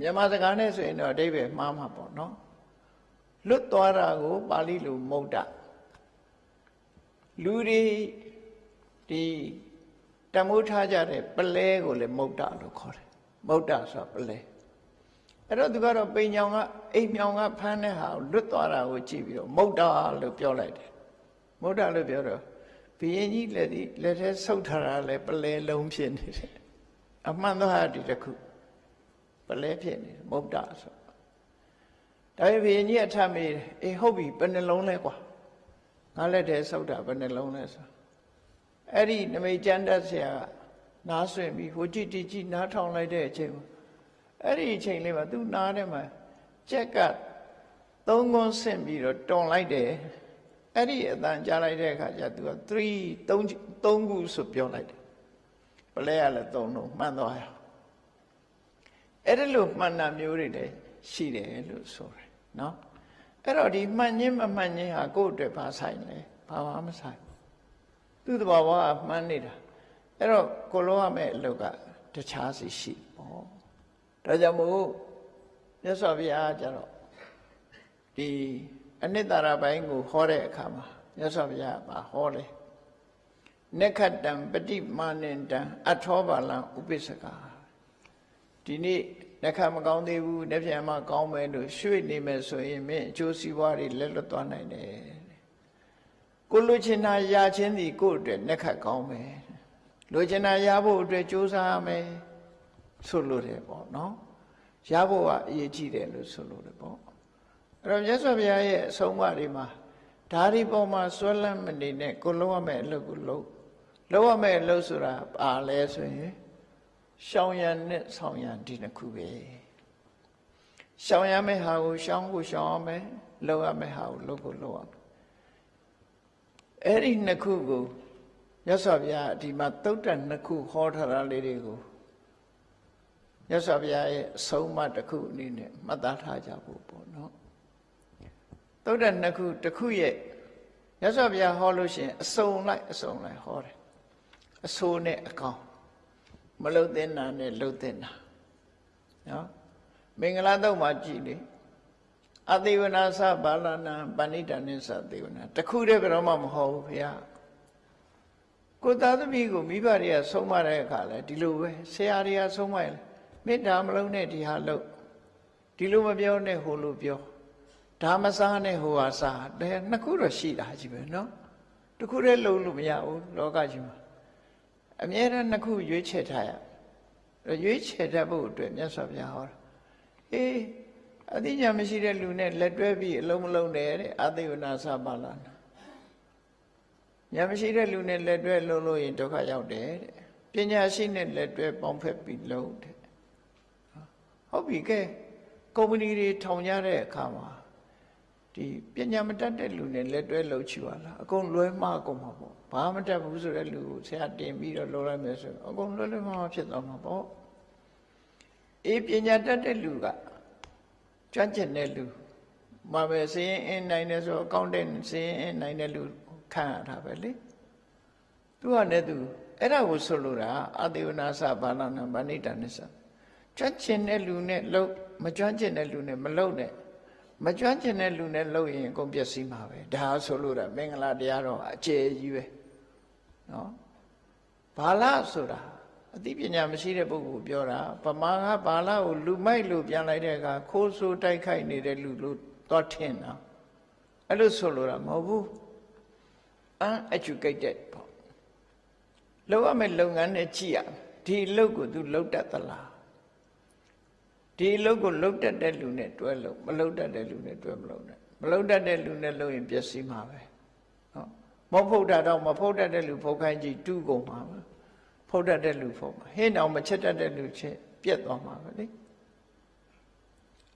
မြန်မာစကားနဲ့ဆိုရင်တော့အဓိပ္ပာယ်မှားမှာပေါ့နော် လွတ်သွားတာကိုပါဠိလိုမုတ်တလူတွေဒီတမိုးထားကြတဲ့ပလဲကိုလည်းမုတ်တလို့ခေါ်တယ်မုတ်တဆိုပလဲအဲ့တော့သူကတော့ပိန်ညောင်ကအိမ်မြောင်ကဖမ်းတဲ့ဟာကိုလွတ်သွားတာကိုကြည့်ပြီးတော့မုတ်တလို့ပြောလိုက်တယ်မုတ်တလို့ပြောတော့ဘုရင်ကြီးလက်ဒီလက်ထဲဆုပ်ထားတာလည်းပလဲလုံးဖြစ်နေတယ်အမှန်တော့ဒီတစ်ခုပလဲဖြစ်နေတယ်မုတ်တဆို ဒါပေမဲ့ဘုရင်ကြီးအထမေးတယ်အေးဟုတ်ပြီဘယ်နှလုံးလဲကွာငါလက်ထဲဆုပ်တာဘယ်နှလုံးလဲဆိုအဲ့ဒီနမိတ်ကျမ်းတတ်ဆရာကနားဆွင့်ပြီးဟိုကြည့်တီကြည့်နားထောင်လိုက်တဲ့အချိန်မှာအဲ့ဒီအချိန်လေးမှာသူနားထဲမှာကြက်ကသုံးခွန်းဆင့်ပြီးတော့တွန်လိုက်တယ်အဲ့ဒီအတန်ကြားလိုက်တဲ့အခါကျသူက3 3 3ခုဆိုပြောလိုက်တယ်ပလဲရလဲ3လုံးမှန်သွားရအဲ့ဒါလို့မှန်တာမျိုးတွေလည်းရှိတယ်လို့ဆိုတယ် နော်အဲ့တော့ဒီမှန်ခြင်းမမှန်ခြင်းဟာကိုယ့်အတွက်ဘာဆိုင်လဲဘာမှမဆိုင်သူ့တဘာဝကမှန်နေတာအဲ့တော့ကိုလုံးရမယ့်အလုပ်ကတခြားစီရှိပေါ့ဒါကြောင့်မို့မြတ်စွာဘုရားကျတော့ဒီအနိတ္တရာပိုင်းကိုဟောတဲ့အခါမှာမြတ်စွာဘုရားကဟောလေနက္ခတံပฏิမာနန္တံအထောပါလံဥပိ္ပစကာဒီနေ့ နှခမကောင်းသေးဘူးနှပြန်မှကောင်းမယ်လို့ရွှေ့နေမယ်ဆိုရင်မင်းအကျိုးစီးပွားတွေလက်လွတ်သွားနိုင်တယ်ကိုလိုချင်တာရချင်းဒီကိုယ့်အတွက်နှက်ခတ်ကောင်းမယ်လိုချင်တာရဖို့အတွက်ကြိုးစားရမယ်ဆိုလို့တယ်ပေါ့နော်ရဖို့ကအရေးကြီးတယ်လို့ဆိုလို့တယ်ပေါ့အဲ့တော့မြတ်စွာဘုရားရဲ့အဆုံးအမတွေမှာဓာရီပေါ်မှာဆွဲလန်းမနေနဲ့ကိုလုံးရမယ့်အလုပ်ကိုလုပ်လုပ်ရမယ့်အလုပ်ဆိုတာပါလဲဆိုရင် ရှောင်ရံနဲ့ဆောင်ရံဒီနှစ်ခုပဲရှောင်ရမယ့်ဟာကိုရှောင်ကိုရှောင်ရမယ်လုပ်ရမယ့်ဟာကိုလုပ်ကိုလုပ်ရမယ်အဲ့ဒီနှစ်ခုကိုရသော်ဗျာဒီမှာသုတ်တန်နှစ်ခုဟောထားတာလေးတွေကိုရသော်ဗျာရဲ့အဆုံးအမတစ်ခုအနေနဲ့မှတ်သားထားကြဖို့ပေါ့နော်သုတ်တန်နှစ်ခုတစ်ခုရဲ့ရသော်ဗျာဟောလို့ရှိရင်အစုံလိုက်အစုံလိုက်ဟောတယ်အဆိုးနဲ့အကောင် မလှုပ်သင့်တာနဲ့လှုပ်သင့်တာနော်မင်္ဂလာတော့မှကြည်လေအသေဝနာသဘာလနာပဏိတနိသသေဝနာတခုတည်းဘယ်တော့မှမဟုတ်ဘူးခင်ဗျာကိုသားသမီးကိုမိဘတွေကဆုံးမတဲ့အခါလဲဒီလိုပဲဆရာတွေကဆုံးမရလဲမေတ္တာမလုံးနဲ့ဒီဟာလို့ဒီလိုမပြောနဲ့ဟိုလိုပြောဒါမစားနဲ့ဟိုဟာစားတယ်နှစ်ခုတော့ရှိတာကြီးပဲနော်တခုတည်းလုံးလို့မရဘူးလောကကြီးမှာ အမြဲတမ်းနှစ်ခုရွေးချယ်ထားရရွေးချယ်တတ်ဖို့အတွက်မြတ်စွာဘုရားဟောတာအေးအသိဉာဏ်မရှိတဲ့လူနဲ့လက်တွဲပြီးအလုံးမလုံးတယ်တဲ့အသိဝနာစပါလာနာဉာဏ်မရှိတဲ့လူနဲ့လက်တွဲလုံးလို့ရင်ဒုက္ခရောက်တယ်တဲ့ပညာရှိနဲ့လက်တွဲပေါင်းဖက်ပြီးလုံးတဲ့ဟုတ်ပြီကဲကုမ္ပဏီတွေထောင်ကြတဲ့အခါမှာ ဒီပညာမတတ်တဲ့လူနဲ့လက်တွဲလှုပ်ချပါလားအကုန်လွဲမှားကုန်မှာပေါ့ဘာမတတ်ဘူးဆိုတဲ့လူကိုဆရာတင်ပြီးတော့လှုပ်လိုက်မယ်ဆိုအကုန်လွဲလွဲမှားမှားဖြစ်သွားမှာပေါ့အေးပညာတတ်တဲ့လူကကျွမ်းကျင်တဲ့လူမှာပဲစရင်အင်းနိုင်တယ်ဆိုအကောင့်တဲ့စရင်အင်းနိုင်တဲ့လူခံရတာပဲလေသူကလည်းသူအဲ့ဒါကိုဆိုလိုတာအတေဝနာစဘာလနာဗဏိတနိစ္စကျွမ်းကျင်တဲ့လူနဲ့လှုပ်မကျွမ်းကျင်တဲ့လူနဲ့မလှုပ်နဲ့ မကျွမ်းကျင်တဲ့လူနဲ့လှုပ်ရင်အကုန်ပျက်စီးမှာပဲဒါဆိုလို့တာမင်္ဂလာတရားတော်အကျယ်ကြီးပဲနော်ဘာလဆိုတာအသိပညာမရှိတဲ့ပုဂ္ဂိုလ်ပြောတာဗမာကဘာလကိုလူမိုက်လို့ပြန်လိုက်တဲ့အခါခိုးဆိုးတိုက်ခိုက်နေတဲ့လူလို့သွားထင်တာအဲ့လိုဆိုလို့တာမဟုတ်ဘူး uneducated ပေါ့လောက်ရမယ့်လုပ်ငန်းနဲ့ကြည့်ရဒီအလုပ်ကို तू လုပ်တတ်သလား ဒီအလုပ်ကိုလုပ်တတ်တဲ့လူနဲ့တွဲလို့မလုပ်တတ်တဲ့လူနဲ့တွဲမလုပ်နဲ့မလုပ်တတ်တဲ့လူနဲ့လုပ်ရင်ပျက်စီးမှာပဲနော်မဟုတ်တာတော့မဖုတ်တတ်တဲ့လူဖုတ်ခိုင်းကြည့်တူးကုန်မှာပဲဖုတ်တတ်တဲ့လူဖုတ်မှာဟင်းအောင်မချက်တတ်တဲ့လူချက်ပြက်သွားမှာပဲလေ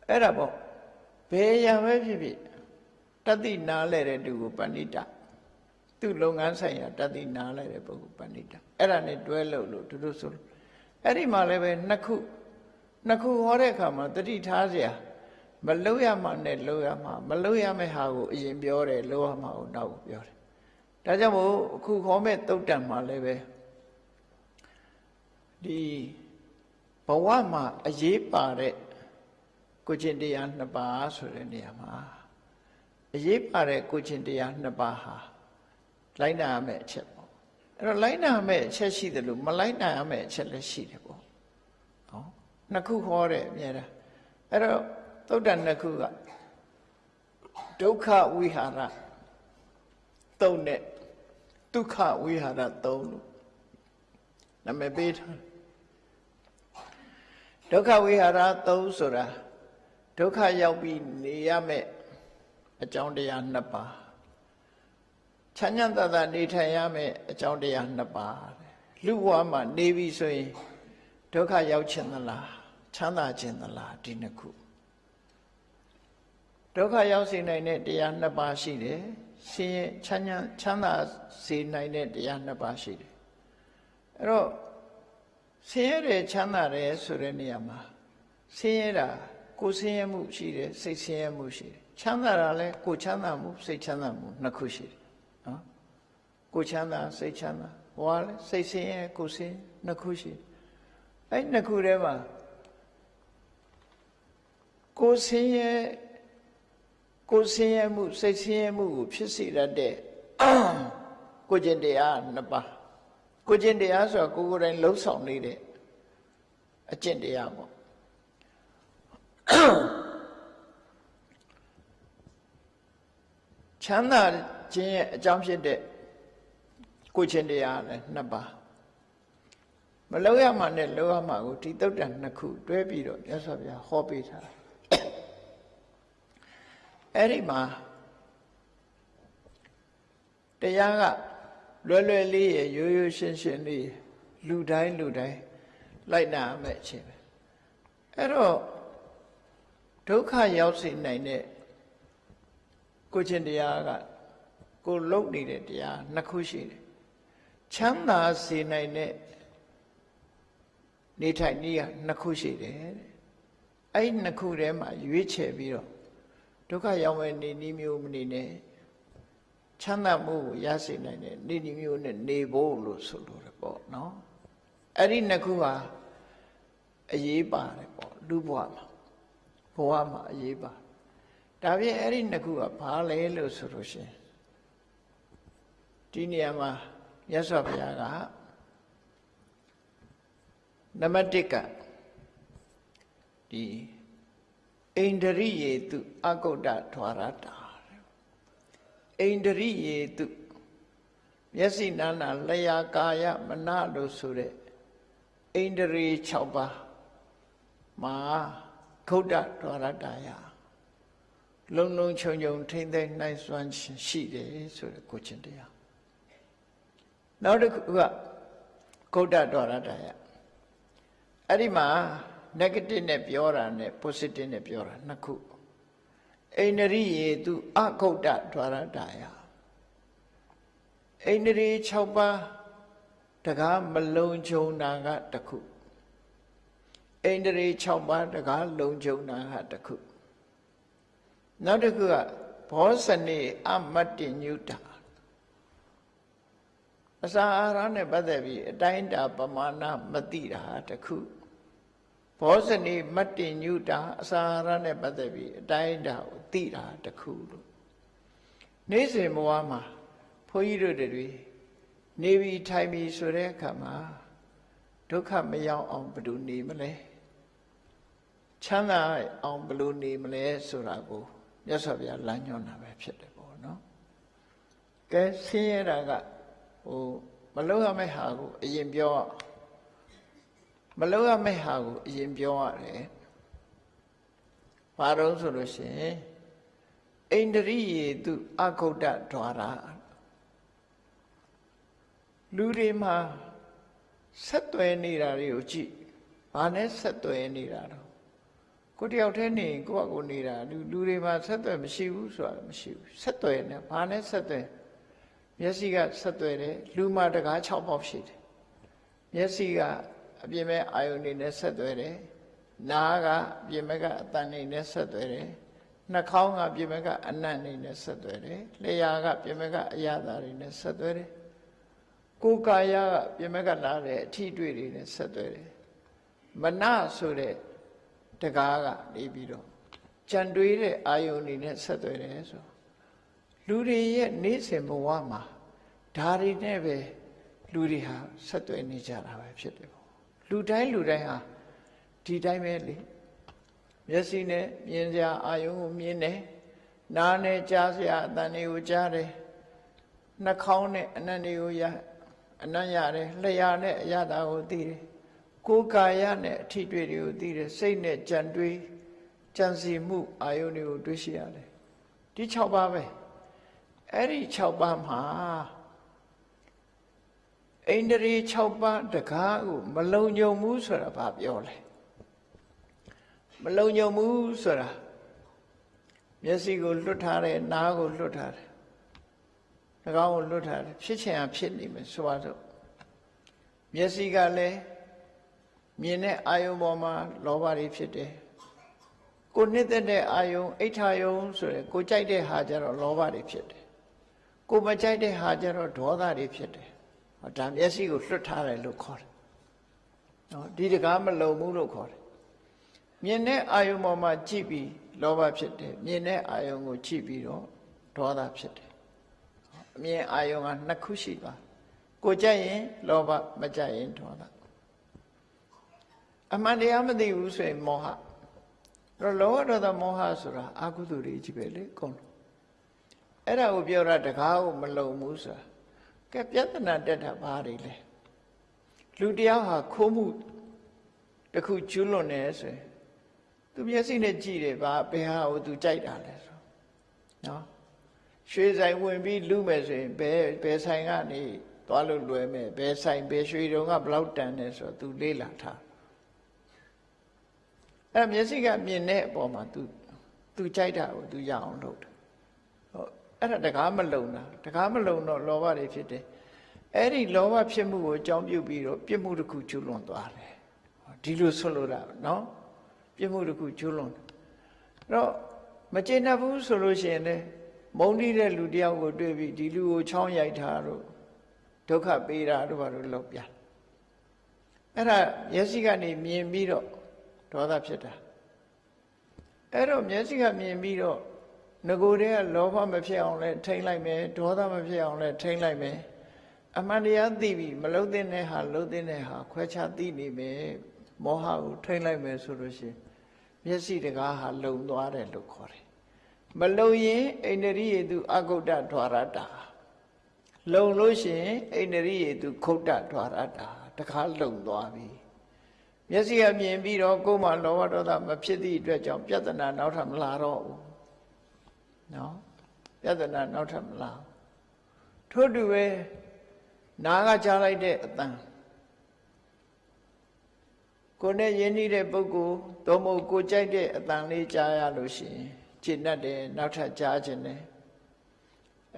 အဲ့ဒါပေါ့ဘယ်ရံပဲဖြစ်ဖြစ်တတိနာလဲတဲ့သူကိုပဏိတသူ့လုပ်ငန်းဆိုင်ရာတတိနာလဲတဲ့ပုဂ္ဂိုလ်ပဏိတအဲ့ဒါနဲ့တွဲလို့လို့သူတို့ဆိုလို့အဲ့ဒီမှာလည်းပဲနှစ်ခု နှစ်ခုဟောတဲ့အခါမှာတတိထားစရာမလို့ရမှနဲ့လို့ရမှမလို့ရမယ့်ဟာကိုအရင်ပြောတယ်လို့ရမှကိုနောက်ပြောတယ်ဒါကြောင့်မို့အခုခေါ်မဲ့တုတ်တံမှာလည်းပဲဒီဘဝမှာအရေးပါတဲ့ကိုချင်းတရားနှစ်ပါးဆိုတဲ့နေရာမှာအရေးပါတဲ့ကိုချင်းတရားနှစ်ပါးဟာလိုက်နာရမယ့်အချက်ပေါ့အဲ့တော့လိုက်နာရမယ့်အချက်ရှိတယ်လို့မလိုက်နာရမယ့်အချက်လည်းရှိတယ်ပေါ့နော် နှစ်ခုခေါ်တယ်အများတာအဲ့တော့သုတ်တန်နှစ်ခုကဒုက္ခဝိဟာရသုံးနဲ့ဒုက္ခဝိဟာရသုံးလို့နာမည်ပေးထားဒုက္ခဝိဟာရသုံးဆိုတာဒုက္ခရောက်ပြီးနေရမယ့်အကြောင်းတရားနှစ်ပါးချမ်းသာသာသာနေထိုင်ရမယ့်အကြောင်းတရားနှစ်ပါးလူဘဝမှာနေပြီဆိုရင်ဒုက္ခရောက်ခြင်းသလား ချမ်းသာခြင်းသလားဒီနှစ်ခုဒုက္ခရောက်စေနိုင်တဲ့တရားနှစ်ပါးရှိတယ်ရှင်ရဲ့ချမ်းသာချမ်းသာစေနိုင်တဲ့တရားနှစ်ပါးရှိတယ်အဲ့တော့ဆင်းရဲတယ်ချမ်းသာတယ်ဆိုတဲ့နေရာမှာဆင်းရဲတာကိုယ်ဆင်းရဲမှုရှိတယ်စိတ်ဆင်းရဲမှုရှိတယ်ချမ်းသာတာလည်းကိုယ်ချမ်းသာမှုစိတ်ချမ်းသာမှုနှစ်ခုရှိတယ်နော်ကိုယ်ချမ်းသာစိတ်ချမ်းသာဟောလည်းစိတ်ဆင်းရဲကိုယ်ဆင်းနှစ်ခုရှိတယ်အဲ့နှစ်ခုထဲမှာ ကိုယ်ဆင်းရဲကိုယ်ဆင်းရဲမှုစိတ်ဆင်းရဲမှုကိုဖြစ်စေတတ်တဲ့ကိုကျင့်တရားနှစ်ပါးကိုကျင့်တရားဆိုတာကိုယ်ကိုယ်တိုင်လှုပ်ဆောင်နေတဲ့အကျင့်တရားပေါ့ချမ်းသာခြင်းရဲ့အကြောင်းဖြစ်တဲ့ကိုချင်းတရားလည်းနှစ်ပါးမလောက်ရမှနဲ့လောက်ရမှကိုဒီတုတ်တန်နှစ်ခုတွဲပြီးတော့မြတ်စွာဘုရားဟောပေးထားတယ် အဲ့ဒီမှာတရားကလွယ်လွယ်လေးရရိုးရိုးရှင်းရှင်းလေးလူတိုင်းလူတိုင်းလိုက်နာမဲ့အချင်းပဲအဲ့တော့ဒုက္ခရောက်စေနိုင်တဲ့ကိုချင်းတရားကကိုလုံနေတဲ့တရားနှစ်ခုရှိတယ်ချမ်းသာစေနိုင်တဲ့နေထိုင်နည်းကနှစ်ခုရှိတယ်တဲ့အဲ့နှစ်ခုထဲမှာရွေးချယ်ပြီးတော့ ဒုက္ခရောက်မဲ့နေနည်းမျိုးမနေနဲ့ချမ်းသာမှုကိုရစေနိုင်တဲ့နေနည်းမျိုးနဲ့နေဖို့လို့ဆိုလိုတယ်ပေါ့နော်အဲ့ဒီနှစ်ခုဟာအရေးပါတယ်ပေါ့လူဘဝမှာဘဝမှာအရေးပါဒါဖြင့်အဲ့ဒီနှစ်ခုကဘာလဲလို့ဆိုလို့ရှိရင်ဒီနေရာမှာမြတ်စွာဘုရားကနံပါတ်1ကဒီ အိန္ဒရိယေတုအကုဋ္ဌထွာရတာအိန္ဒရိယေတုမျက်စိနာနာလျာကာယမနလို့ဆိုတဲ့အိန္ဒြေ6ပါးမှာခုတ်တထွာရတာယလုံလုံချုံချုံထိမ့်သိမ့်နိုင်စွမ်းရှိတယ်ဆိုတဲ့ကိုချင်းတရားနောက်တစ်ခုကကုဋ္ဌထွာရတာယအဲ့ဒီမှာ negative နဲ့ပြောတာနဲ့ positive နဲ့ပြောတာနှစ်ခုအိန္ဒြိယေသူအကုဋ္ဌဒွါရတာယအိန္ဒြေ6ပါးတကားမလုံခြုံတာကတစ်ခုအိန္ဒြေ6ပါးတကားလုံခြုံတာကတစ်ခုနောက်တစ်ခုကဘောဇနေအမတ္တညုတာအစာအာဟာရနဲ့ပတ်သက်ပြီးအတိုင်းတာပမာဏမသိတာတစ်ခု ဘောဇနီမတ္တင်ညုတာအစာရနဲ့ပတ်သက်ပြီးအတိုင်းအတာကိုသိတာတခုလို့နေ့စဉ်ဘဝမှာဘုန်းကြီးတို့တွေနေပြီးထိုင်ပြီးဆိုတဲ့အခါမှာဒုက္ခမရောက်အောင်ဘယ်လိုနေမလဲချမ်းသာအောင်ဘယ်လိုနေမလဲဆိုတာကိုမြတ်စွာဘုရားလမ်းညွှန်တာပဲဖြစ်တယ်ပေါ့နော်ကဲဆင်းရဲတာကဟိုမလုံးရမယ့်ဟာကိုအရင်ပြော မလုပ်ရမယ့်ဟာကိုအရင်ပြောရတယ်။ဘာတော့ဆိုလို့ရှိရင်အိန္ဒြိယေတုအဂုတ်တဒွါရလူတွေမှာဆက်သွယ်နေတာတွေကိုကြည့်။ဘာနဲ့ဆက်သွယ်နေတာတော့ကိုတယောက်တည်းနေကိုယ့်အကိုနေတာလူလူတွေမှာဆက်သွယ်မရှိဘူးဆိုတာမရှိဘူး။ဆက်သွယ်နေဘာနဲ့ဆက်သွယ်မျက်စိကဆက်သွယ်တယ်လူမှာတကား6ပေါက်ရှိတယ်။မျက်စိက အပြင်မဲ့အာယုန်နေနဲ့ဆက်သွဲတယ်နားကအပြင်မဲ့ကအတန်နေနဲ့ဆက်သွဲတယ်နှာခေါင်းကပြင်မဲ့ကအနံ့နေနဲ့ဆက်သွဲတယ်လျှာကပြင်မဲ့ကအရသာတွေနဲ့ဆက်သွဲတယ်ကိုယ်ကာယကပြင်မဲ့ကလာတဲ့အထီးတွေ့တွေနဲ့ဆက်သွဲတယ်မနဆိုတဲ့တကားကနေပြီးတော့ကြံတွေးတဲ့အာယုန်နေနဲ့ဆက်သွဲတယ်ဆိုလူတွေရဲ့နေ့စဉ်ဘဝမှာဓာရီနဲ့ပဲလူတွေဟာဆက်သွဲနေကြတာပဲဖြစ်တယ် လူတိုင်းလူတိုင်းဟာဒီတိုင်းပဲလေမျက်စိနဲ့မြင်စရာအာယုံကိုမြင်တယ်နားနဲ့ကြားစရာအသံတွေကိုကြားတယ်နှာခေါင်းနဲ့အနံ့တွေကိုရအနံ့ရတယ်လျှာနဲ့အရသာကိုသိတယ်ကိုယ်ကာယနဲ့အထီးတွေ့တွေကိုသိတယ်စိတ်နဲ့ကြံတွေးကြံစီမှုအာယုန်တွေကိုတွေးရှိရတယ်ဒီ6ပါးပဲအဲ့ဒီ6ပါးမှာ အိန္ဒြေ6ပါးတကားကိုမလုံညုံဘူးဆိုတာဘာပြောလဲမလုံညုံဘူးဆိုတာမျက်စိကိုလွတ်ထားတယ်နားကိုလွတ်ထားတယ်နှာခေါင်းကိုလွတ်ထားတယ်ဖြစ်ချင်အောင်ဖြစ်နေမယ်ဆိုပါတော့မျက်စိကလည်းမြင်တဲ့အာယုံပေါ်မှာလောဘတွေဖြစ်တယ်ကိုနှစ်သက်တဲ့အာယုံအိဋ္ဌာယုံဆိုရယ်ကိုကြိုက်တဲ့ဟာကြတော့လောဘတွေဖြစ်တယ်ကိုမကြိုက်တဲ့ဟာကြတော့ဒေါသတွေဖြစ်တယ် ဒါမျက်စိကိုလွတ်ထားတယ်လို့ခေါ်တယ်နော်ဒီတကားမလုံဘူးလို့ခေါ်တယ်မြင်တဲ့အာယုံပေါ်မှာကြည့်ပြီးလောဘဖြစ်တယ်မြင်တဲ့အာယုံကိုကြည့်ပြီးတော့ဒေါသဖြစ်တယ်အမြင်အာယုံကနှစ်ခုရှိသွားကိုကြက်ရင်လောဘမကြက်ရင်ဒေါသအမှန်တရားမသိဘူးဆိုရင်မောဟတော့လောဘဒေါသမောဟဆိုတာအာဟုသူတွေကြီးပဲလေကုန်အဲ့ဒါကိုပြောတာတကားကိုမလုံဘူးဆိုတာ ကဲပြဿနာတက်တာဘာတွေလဲလူတယောက်ဟာခိုးမှုတခုကျူးလွန်နေဆိုရင်သူမျက်စိနဲ့ကြည့်တယ်ဘာဘယ်ဟာကိုသူကြိုက်တာလဲဆိုနော်ရွှေဆိုင်ဝင်ပြီးလူမယ်ဆိုရင်ဘယ်ဘယ်ဆိုင်ကနေသွားလို့လွယ်မယ်ဘယ်ဆိုင်ဘယ်ရွှေတုံကဘလောက်တန်တယ်ဆိုတော့ तू လေးလာထားအဲ့မျက်စိကမြင်တဲ့အပေါ်မှာ तू तू ကြိုက်တာကို तू ရအောင်လုပ်တယ် အဲ့ဒါတကားမလုံတာတကားမလုံတော့လောဘတွေဖြစ်တယ်အဲ့ဒီလောဘဖြစ်မှုကိုအကြောင်းပြုပြီးတော့ပြစ်မှုတစ်ခုကျူးလွန်သွားတယ်ဒီလိုဆွလို့တာနော်ပြစ်မှုတစ်ခုကျူးလွန်တယ်တော့မကျေနပ်ဘူးဆိုလို့ရှိရင်လည်းမုန်းတီးတဲ့လူတယောက်ကိုတွေ့ပြီးဒီလူကိုချောင်းရိုက်တာတို့ဒုက္ခပေးတာတို့ဘာလို့လုပ်ပြန်အဲ့ဒါမျက်စိကနေမြင်ပြီးတော့ဒေါသဖြစ်တာအဲ့တော့မျက်စိကမြင်ပြီးတော့ ငကိုတည်းကလောဘမဖြစ်အောင်လဲထိမ့်လိုက်မယ်ဒေါသမဖြစ်အောင်လဲထိမ့်လိုက်မယ်အမှန်တရားသိပြီးမလုံးတဲ့နဲ့ဟာလုံးတဲ့နဲ့ဟာခွဲခြားသိနေမယ်မောဟကိုထိမ့်လိုက်မယ်ဆိုလို့ရှိရင်မျက်စိတကားဟာလုံသွားတယ်လို့ခေါ်တယ်မလုံရင်အိန္ဒြိယေတုအဂုတ်တဒွါရတာလုံလို့ရှိရင်အိန္ဒြိယေတုခုတ်တဒွါရတာတခါလုံသွားပြီမျက်စိကမြင်ပြီးတော့ကိုယ်မှလောဘဒေါသမဖြစ်သည့်အတွက်ကြောင့်ပြဿနာနောက်ထပ်မလာတော့ဘူး နော်ပြဿနာနောက်ထပ်မလာထို့တူပဲနားကကြားလိုက်တဲ့အတန်ကိုယ်နဲ့ယဉ်နေတဲ့ပုဂ္ဂိုလ်သို့မဟုတ်ကိုကြိုက်တဲ့အတန်လေးကြားရလို့ရှိရင်ကျင့်တတ်တယ်နောက်ထပ်ကြားခြင်းတယ်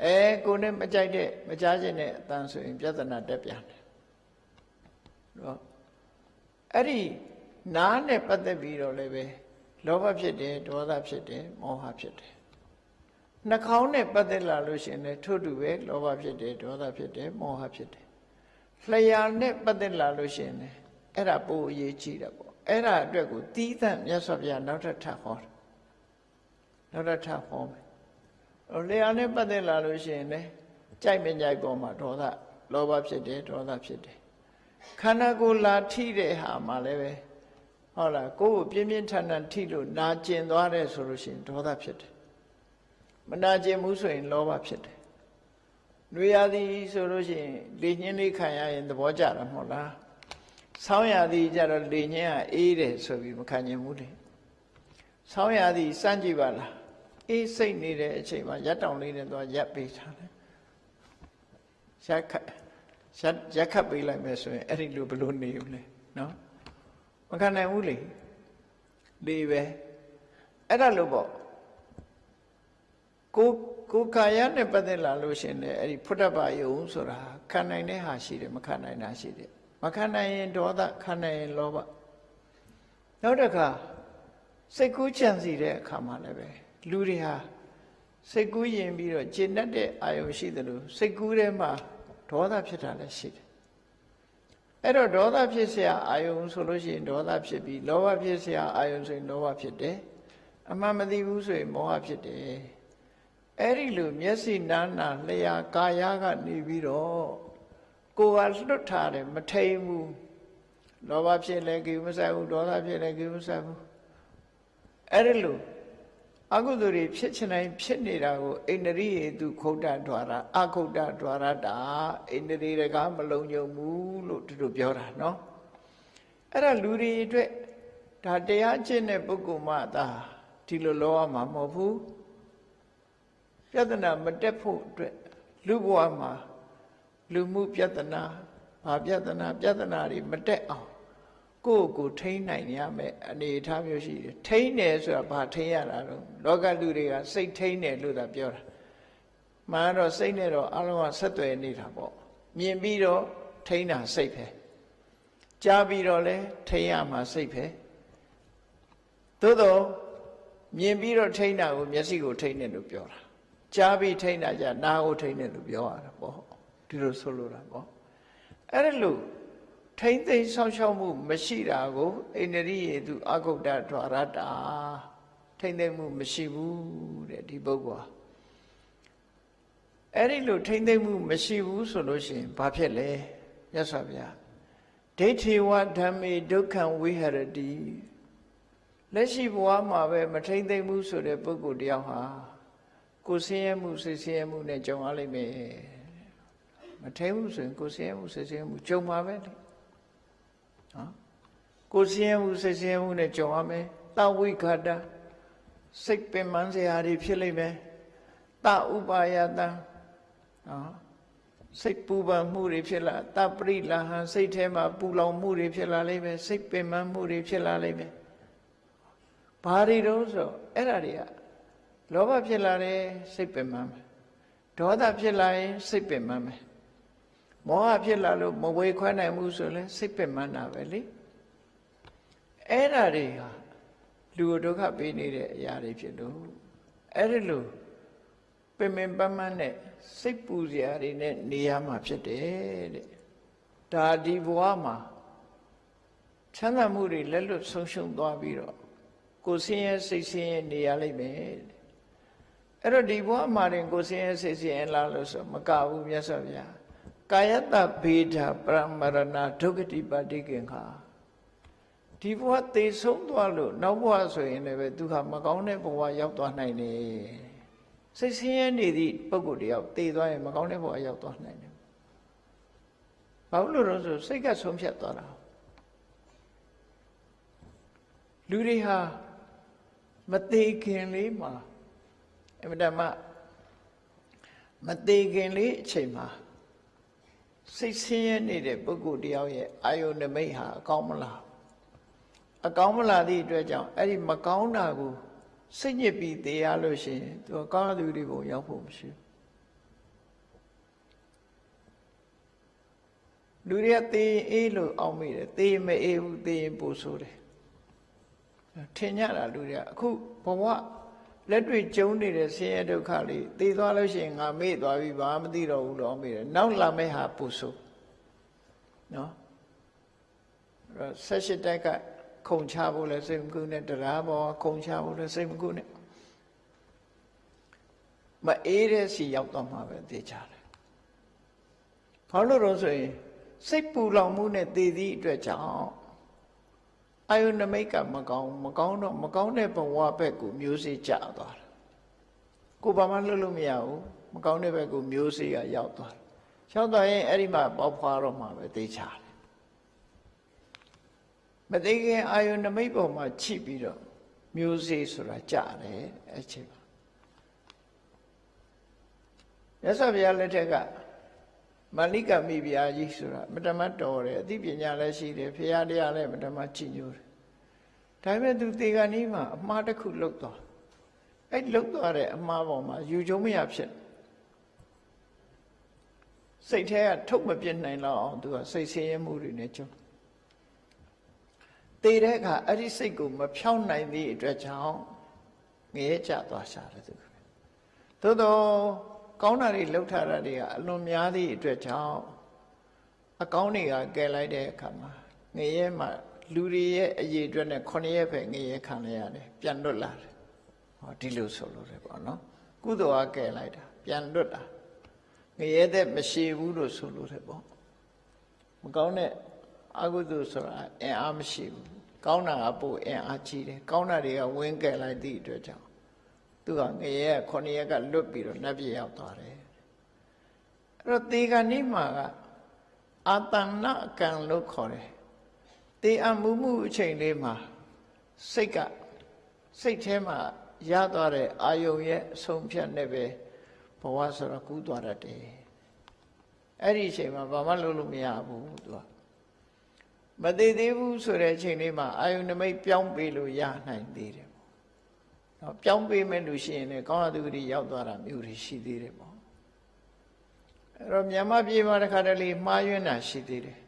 အဲကိုယ်နဲ့မကြိုက်တဲ့မကြားခြင်းတဲ့အတန်ဆိုရင်ပြဿနာတက်ပြန်တယ်တော့အဲ့ဒီနားနဲ့ပတ်သက်ပြီးတော့လည်းပဲလောဘဖြစ်တယ်ဒေါသဖြစ်တယ်မောဟဖြစ်တယ် နှာခေါင်းနဲ့ပတ်သက်လာလို့ရှိရင်လည်းထို့တူပဲလောဘဖြစ်တယ်ဒေါသဖြစ်တယ်မောဟဖြစ်တယ်လျှာနဲ့ပတ်သက်လာလို့ရှိရင်လည်းအဲ့ဒါပိုအရေးကြီးတယ်ပေါ့အဲ့ဒါအတွက်ကိုတီးသန့်မြတ်စွာဘုရားနောက်ထပ်ထပ်ဟောတယ်နောက်ထပ်ထပ်ဟောမယ်ဟိုလျှာနဲ့ပတ်သက်လာလို့ရှိရင်လည်းကြိုက်မကြိုက်ပေါ်မှာဒေါသလောဘဖြစ်တယ်ဒေါသဖြစ်တယ်ခန္ဓာကိုယ်လာထိတဲ့ဟာမှလည်းပဲဟုတ်လားကိုယ်ကိုပြင်းပြင်းထန်ထန်ထိလို့နာကျင်သွားတယ်ဆိုလို့ရှိရင်ဒေါသဖြစ်တယ် မနာကျင်ဘူးဆိုရင်လောဘဖြစ်တယ်။တွေရသည်ဆိုလို့ရှိရင်လေညင်းလေးခံရရင်သဘောကျတာမဟုတ်လား။ဆောင်းရသည်ကြတော့လေညင်းကအေးတယ်ဆိုပြီးမခံနိုင်ဘူးလေ။ဆောင်းရသည်စမ်းကြည့်ပါလား။အေးစိတ်နေတဲ့အချိန်မှာရက်တောင်လေးနဲ့သွားရက်ပေးထားတယ်။ရက်ခတ်ရက်ရက်ခတ်ပေးလိုက်မယ်ဆိုရင်အဲ့ဒီလိုဘယ်လိုနေဦးလဲနော်။မခံနိုင်ဘူးလေ။လေပဲ။အဲ့ဒါလို့ပေါ့ ကိုကိုကာယနဲ့ပတ်သက်လာလို့ရှင်လေအဲ့ဒီဖုဒ္ဓဘာယုံဆိုတာခံနိုင်တဲ့ဟာရှိတယ်မခံနိုင်တာရှိတယ်မခံနိုင်ရင်ဒေါသခံနိုင်ရင်လောဘနောက်တစ်ခါစိတ်ကူးကြံစီတဲ့အခါမှာလည်းပဲလူတွေဟာစိတ်ကူးရင်ပြီးတော့ကျင့်တတ်တဲ့အာယုံရှိတယ်လို့စိတ်ကူးထဲမှာဒေါသဖြစ်တာလည်းရှိတယ်အဲ့တော့ဒေါသဖြစ်เสียအာယုံဆိုလို့ရှိရင်ဒေါသဖြစ်ပြီးလောဘဖြစ်เสียအာယုံဆိုရင်လောဘဖြစ်တယ်အမှန်မသိဘူးဆိုရင်မောဟဖြစ်တယ် အဲ့ဒီလိုမျက်စိနားနာလျာကာယကနေပြီးတော့ကိုယ်ကလွတ်ထားတယ်မထိန်ဘူးလောဘဖြစ်လဲကိမဆိုင်ဘူးဒေါသဖြစ်လဲကိမဆိုင်ဘူးအဲ့ဒီလိုအကုသိုလ်တွေဖြစ်ချင်တိုင်းဖြစ်နေတာကိုအိန္ဒြိယေတုခုတ်တ द्वार အခုတ်တ द्वार တာအိန္ဒြိတကားမလုံးညုံဘူးလို့သူတို့ပြောတာနော်အဲ့ဒါလူတွေအတွက်ဒါတရားကျင့်တဲ့ပုဂ္ဂိုလ်မှသာဒီလိုလောရမှာမဟုတ်ဘူး ပြဿနာမတက်ဖို့အတွက်လူဘဝမှာလူမှုပြဿနာဘာပြဿနာပြဿနာတွေမတက်အောင်ကိုယ့်ကိုထိန်းနိုင်ရမယ်အနေအထားမျိုးရှိတယ်ထိန်းတယ်ဆိုတာဘာထိန်းရတာတော့လောကလူတွေကစိတ်ထိန်းတယ်လို့သာပြောတာမှန်တော့စိတ်နဲ့တော့အလုံးကဆက်သွယ်နေတာပေါ့မြင်ပြီးတော့ထိန်းတာစိတ်ပဲကြားပြီးတော့လဲထိန်းရမှာစိတ်ပဲသို့တော့မြင်ပြီးတော့ထိန်းတာကိုမျက်စိကိုထိန်းတယ်လို့ပြောတာ ကြားပြီးထိန်းတာကြနာကိုထိန်းတယ်လို့ပြောရတာပေါ့ဒီလိုဆိုလိုတာပေါ့အဲ့ဒါလို့ထိမ့်သိမ်းဆောက်ရှောက်မှုမရှိတာကိုအိန္ဒြိယေသူအဂုတ်တဒွါရတာထိမ့်သိမ်းမှုမရှိဘူးတဲ့ဒီပုဂ္ဂိုလ်ဟာအဲ့ဒီလိုထိမ့်သိမ်းမှုမရှိဘူးဆိုလို့ရှိရင်ဘာဖြစ်လဲမြတ်စွာဘုရားဒိဋ္ဌိဝဓမ္မေဒုက္ခံဝိဟရတိလက်ရှိဘဝမှာပဲမထိမ့်သိမ်းမှုဆိုတဲ့ပုဂ္ဂိုလ်တယောက်ဟာ ကိုဆင်းရဲမှုစိတ်ဆင်းရဲမှုနဲ့ကြုံရလိမ့်မယ်မထိမှုဆိုရင်ကိုဆင်းရဲမှုစိတ်ဆင်းရဲမှုကြုံပါပဲလေနော်ကိုဆင်းရဲမှုစိတ်ဆင်းရဲမှုနဲ့ကြုံရမယ်တဝိခတာစိတ်ပင်ပန်းစရာတွေဖြစ်လိမ့်မယ်တဥပါယတနော်စိတ်ပူပန်မှုတွေဖြစ်လာတပရိလာဟံစိတ်ထဲမှာပူလောင်မှုတွေဖြစ်လာလိမ့်မယ်စိတ်ပင်ပန်းမှုတွေဖြစ်လာလိမ့်မယ်ဘာတွေတော့ဆိုအဲ့ဒါတွေက လောဘဖြစ်လာတယ်စိတ်ပင်ပန်းမယ်ဒေါသဖြစ်လာရင်စိတ်ပင်ပန်းမယ်မောဟဖြစ်လာလို့မဝေခွဲနိုင်ဘူးဆိုရင်စိတ်ပင်ပန်းတာပဲလေအဲ့ဓာတွေဟာလူဒုက္ခပေးနေတဲ့အရာတွေဖြစ်လို့အဲ့ဒီလိုပင်ပင်ပန်းပန်းနဲ့စိတ်ပူစရာတွေနဲ့နေရမှာဖြစ်တယ်တဲ့ဒါဒီဘဝမှာချမ်းသာမှုတွေလက်လွတ်ဆုံးရှုံးသွားပြီးတော့ကိုဆင်းရဲစိတ်ဆင်းရဲနေရလိမ့်မယ် အဲ့တော့ဒီဘဝမှာရင်ကိုဆင်းရဲစိတ်ဆင်းရဲလားလို့ဆိုမကဘူးမြတ်စွာဘုရားကာယတဘေဒပရမရဏဒုက္ခတိပါတိကင်္ခာဒီဘဝသေဆုံးသွားလို့နောက်ဘဝဆိုရင်လည်းပဲသူဟာမကောင်းတဲ့ဘဝရောက်သွားနိုင်တယ်စိတ်ဆင်းရဲနေသည့်ပုဂ္ဂိုလ်တယောက်သေသွားရင်မကောင်းတဲ့ဘဝရောက်သွားနိုင်တယ်ဘာလို့လဲဆိုစိတ်ကဆုံးဖြတ်သွားတာလူတွေဟာမသေးခင်လေးမှာ အမြဲတမ်းမသေးခင်လေးအချိန်မှာစိတ်ဆင်းရဲနေတဲ့ပုဂ္ဂိုလ်တယောက်ရဲ့အာယုန်နမိတ်ဟာအကောင်းမလားအကောင်းမလားသည့်အတွက်ကြောင့်အဲ့ဒီမကောင်းတာကိုစိတ်ညစ်ပြီးသေရလို့ရှိရင်သူကောင်းသူတွေဘုံရောက်ဖို့မရှိဘူးလူတွေကသေရင်အေးလို့အောက်မိတယ်သေရင်မအေးဘူးသေရင်ပိုဆိုးတယ်ထင်ကြတာလူတွေကအခုဘဝ လက်တွေ့ကျုံနေတဲ့ဆင်းရဲဒုက္ခလေးသေသွားလို့ရှိရင်ငါမေ့သွားပြီဘာမသိတော့ဘူးလို့မေ့တယ်နောက်လာမယ့်ဟာပိုဆိုးနော်အဲ့တော့ဆက်ရှိတက်ကခုံချဖို့လဲစိတ်မကူနဲ့တရားပေါ်ခုံချဖို့လဲစိတ်မကူနဲ့မအေးတဲ့စီရောက်တော့မှာပဲသိကြတယ်ဘာလို့တော့ဆိုရင်စိတ်ပူလောင်မှုနဲ့တည်သည့်အတွက်ကြောင့် အာယုနမိတ်ကမကောင်းမကောင်းတော့မကောင်းတဲ့ဘဝဘက်ကိုမျိုးစေ့ကျသွားတယ်ကိုဘာမှလွတ်လို့မရဘူးမကောင်းတဲ့ဘက်ကိုမျိုးစေ့ကရောက်သွားတယ်ရောက်သွားရင်အဲ့ဒီမှာပေါက်ဖွာတော့မှာပဲသိချတယ်မသိခင်အာယုနမိတ်ပေါ်မှာချိပြီးတော့မျိုးစေ့ဆိုတာကြတယ်အဲ့ချိန်မှာရသော်ဘုရားလက်ထက်က မာလိကမိဖုရားကြီးဆိုတာမတမတော်တယ်အသိပညာလည်းရှိတယ်ဖုရားတရားလည်းမတမကြည်ညိုတယ်ဒါပေမဲ့သူတေဂာနီးမှာအမှားတစ်ခုလုတ်သွားအဲ့လုတ်သွားတဲ့အမှားပေါ်မှာယူကျုံမရဖြစ်စိတ်ထဲကထုတ်မပြစ်နိုင်တော့အောင်သူကစိတ်ဆင်းရဲမှုတွေနဲ့ကြုံတေတဲ့အခါအဲ့ဒီစိတ်ကိုမဖြောင်းနိုင်သည့်အတွက်ကြောင့်ငရဲကျသွားရှာတယ်သူသို့တော့ ကောင်းတာတွေလှုပ်ထားတာတွေကအလွန်များသည့်အတွက်ကြောင့်အကောင်းတွေကကယ်လိုက်တဲ့အခါမှာငရဲမှာလူတွေရဲ့အရေးအတွက်နဲ့ခုနှစ်ရက်ပဲငရဲခံလိုက်ရတယ်ပြန်လွတ်လာတယ်ဟောဒီလိုဆိုလို့တယ်ပေါ့နော်ကုသိုလ်ကကယ်လိုက်တာပြန်လွတ်တာငရဲတဲ့မရှိဘူးလို့ဆိုလို့တယ်ပေါ့မကောင်းတဲ့အကုသိုလ်ဆိုတာအင်အားမရှိဘူးကောင်းတာကပို့အင်အားကြီးတယ်ကောင်းတာတွေကဝင်းကယ်လိုက်သည့်အတွက်ကြောင့် သူကငရဲကခုနှစ်ရက်ကလွတ်ပြီးတော့နတ်ပြည်ရောက်သွားတယ်အဲ့တော့တေဂာနိမှာကအာတဏကံလို့ခေါ်တယ်တေအမှုမှုအချိန်လေးမှာစိတ်ကစိတ်ထဲမှာရသွားတဲ့အာယုံရဲ့အဆုံးဖြတ်နဲ့ပဲဘဝဆိုတော့ကူးသွားတတ်တယ်အဲ့ဒီအချိန်မှာဘာမှလုပ်လို့မရဘူးသူကမသေးသေးဘူးဆိုတဲ့အချိန်လေးမှာအာယုန်နမိတ်ပြောင်းပေးလို့ရနိုင်သေးတယ်ပေါ့။ နော်ပြောင်းပေးမဲ့လူရှိရင်လည်းကောင်းတဲ့သူတွေရောက်သွားတာမျိုးတွေရှိသေးတယ်ပေါ့။အဲ့တော့မြန်မာပြည်မှာတစ်ခါတလေမှားယွင်းတာရှိသေးတယ်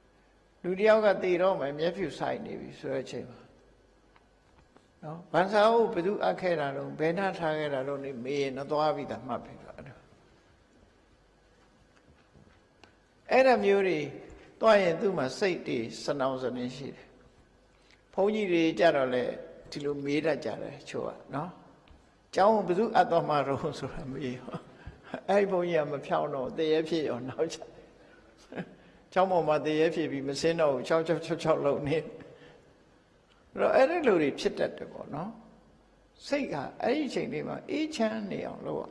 ။လူတယောက်ကတည်တော့မှမျက်ဖြူဆိုင်နေပြီဆိုတဲ့အချိန်မှာနော်ဗန်စာအုပ်ဘယ်သူအပ်ခဲ့တာတော့ဘယ်နှထားခဲ့တာတော့နေမေးရင်တော့သွားပြီးသားမှတ်ပြီတော့အဲ့ဒါအဲ့ဒါမျိုးတွေသွားရင်သူ့မှာစိတ်တွေစနောင်စနေရှိတယ်ဘုန်းကြီးတွေကြတော့လေ ဒီလိုမေးတတ်ကြတယ်ချို့ကနော်ကျောင်းဘယ်သူအပ်တော်မှာတော့ဆိုတာမေးအဲ့ဒီဘုန်းကြီးကမဖြောင်းတော့တရေဖြစ်ရောနောက်ချကျောင်းပေါ်မှာတရေဖြစ်ပြီးမစင်းတော့6 6 6 6လုံးနေတော့အဲ့ဒီလိုတွေဖြစ်တတ်တယ်ပေါ့နော်စိတ်ကအဲ့ဒီအချိန်လေးမှာအေးချမ်းနေအောင်လုပ်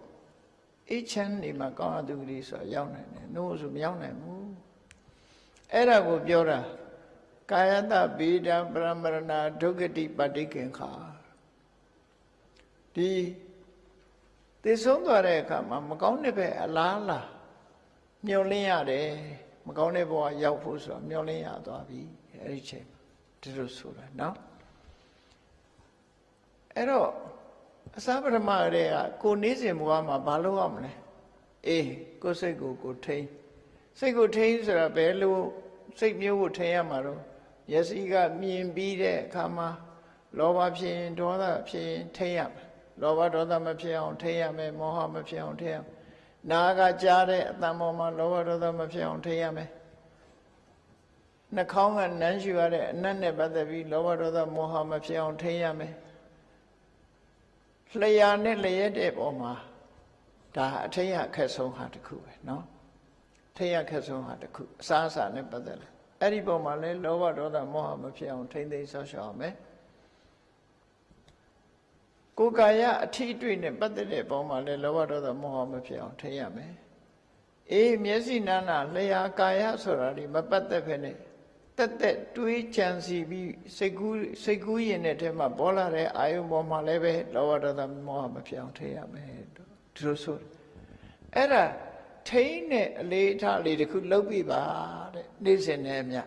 အေးချမ်းနေမှာကောင်းအတူကြီးဆိုရောက်နိုင်တယ်နို့ဆိုမရောက်နိုင်ဘူးအဲ့ဒါကိုပြောတာ ကာယတဗေဒပရမရဏဒုက္ခတိပဋိကင်္ခာဒီသိဆုံးသွားတဲ့အခါမှာမကောင်းတဲ့ဘက်အလားလားမျောလင်းရတယ်မကောင်းတဲ့ဘဝရောက်ဖို့ဆိုတော့မျောလင်းရသွားပြီအဲ့ဒီချိန်ဒီလိုဆိုတာနော်အဲ့တော့အစပထမတည်းကကိုနေစဉ်ဘဝမှာဘာလုပ်ရမလဲအေးကိုစိတ်ကိုကိုထိန်းစိတ်ကိုထိန်းဆိုတာဘယ်လိုစိတ်မျိုးကိုထိန်းရမှာတော့ မျက်စိကမြင်ပြီးတဲ့အခါမှာလောဘဖြစ်ရင်ဒေါသဖြစ်ရင်ထိန်းရမယ်လောဘဒေါသမဖြစ်အောင်ထိန်းရမယ်မောဟမဖြစ်အောင်ထိန်းရမယ်နာကကြားတဲ့အတန်ပေါ်မှာလောဘဒေါသမဖြစ်အောင်ထိန်းရမယ် နှာခေါင်းကနမ်းရှူရတဲ့အနတ်နဲ့ပတ်သက်ပြီးလောဘဒေါသမောဟမဖြစ်အောင်ထိန်းရမယ်လျှာနဲ့လျက်တဲ့ပုံမှာဒါအထိတ်အခက်ဆုံးဟာတစ်ခုပဲเนาะထိတ်အခက်ဆုံးဟာတစ်ခုအစားအစာနဲ့ပတ်သက်တယ် အဲ့ဒီပုံမှာလဲလောဘဒေါသမောဟမဖြစ်အောင်ထိန်းသိမ်းဆောက်ရှောက်အောင်မယ်ကိုယ်ကာယအထီးတွေ့နဲ့ပတ်သက်တဲ့ပုံမှာလဲလောဘဒေါသမောဟမဖြစ်အောင်ထိန်းရမယ်အေးမျက်စိနာနာလျှာကာယဆိုတာဒီမပတ်သက်ဖ ೇನೆ တက်တက်တွေးကြံစီပြီးစိတ်ကူးစိတ်ကူးရင်တဲ့ထဲမှာပေါ်လာတဲ့အာယုံပေါ်မှာလည်းပဲလောဘဒေါသမောဟမဖြစ်အောင်ထိန်းရမယ်ဒီလိုဆိုအဲ့ဒါ ထိန်းတဲ့အလေးအထားလေးတစ်ခုလုပ်ပြပါတဲ့နေ့စဉ်နဲ့အမျှ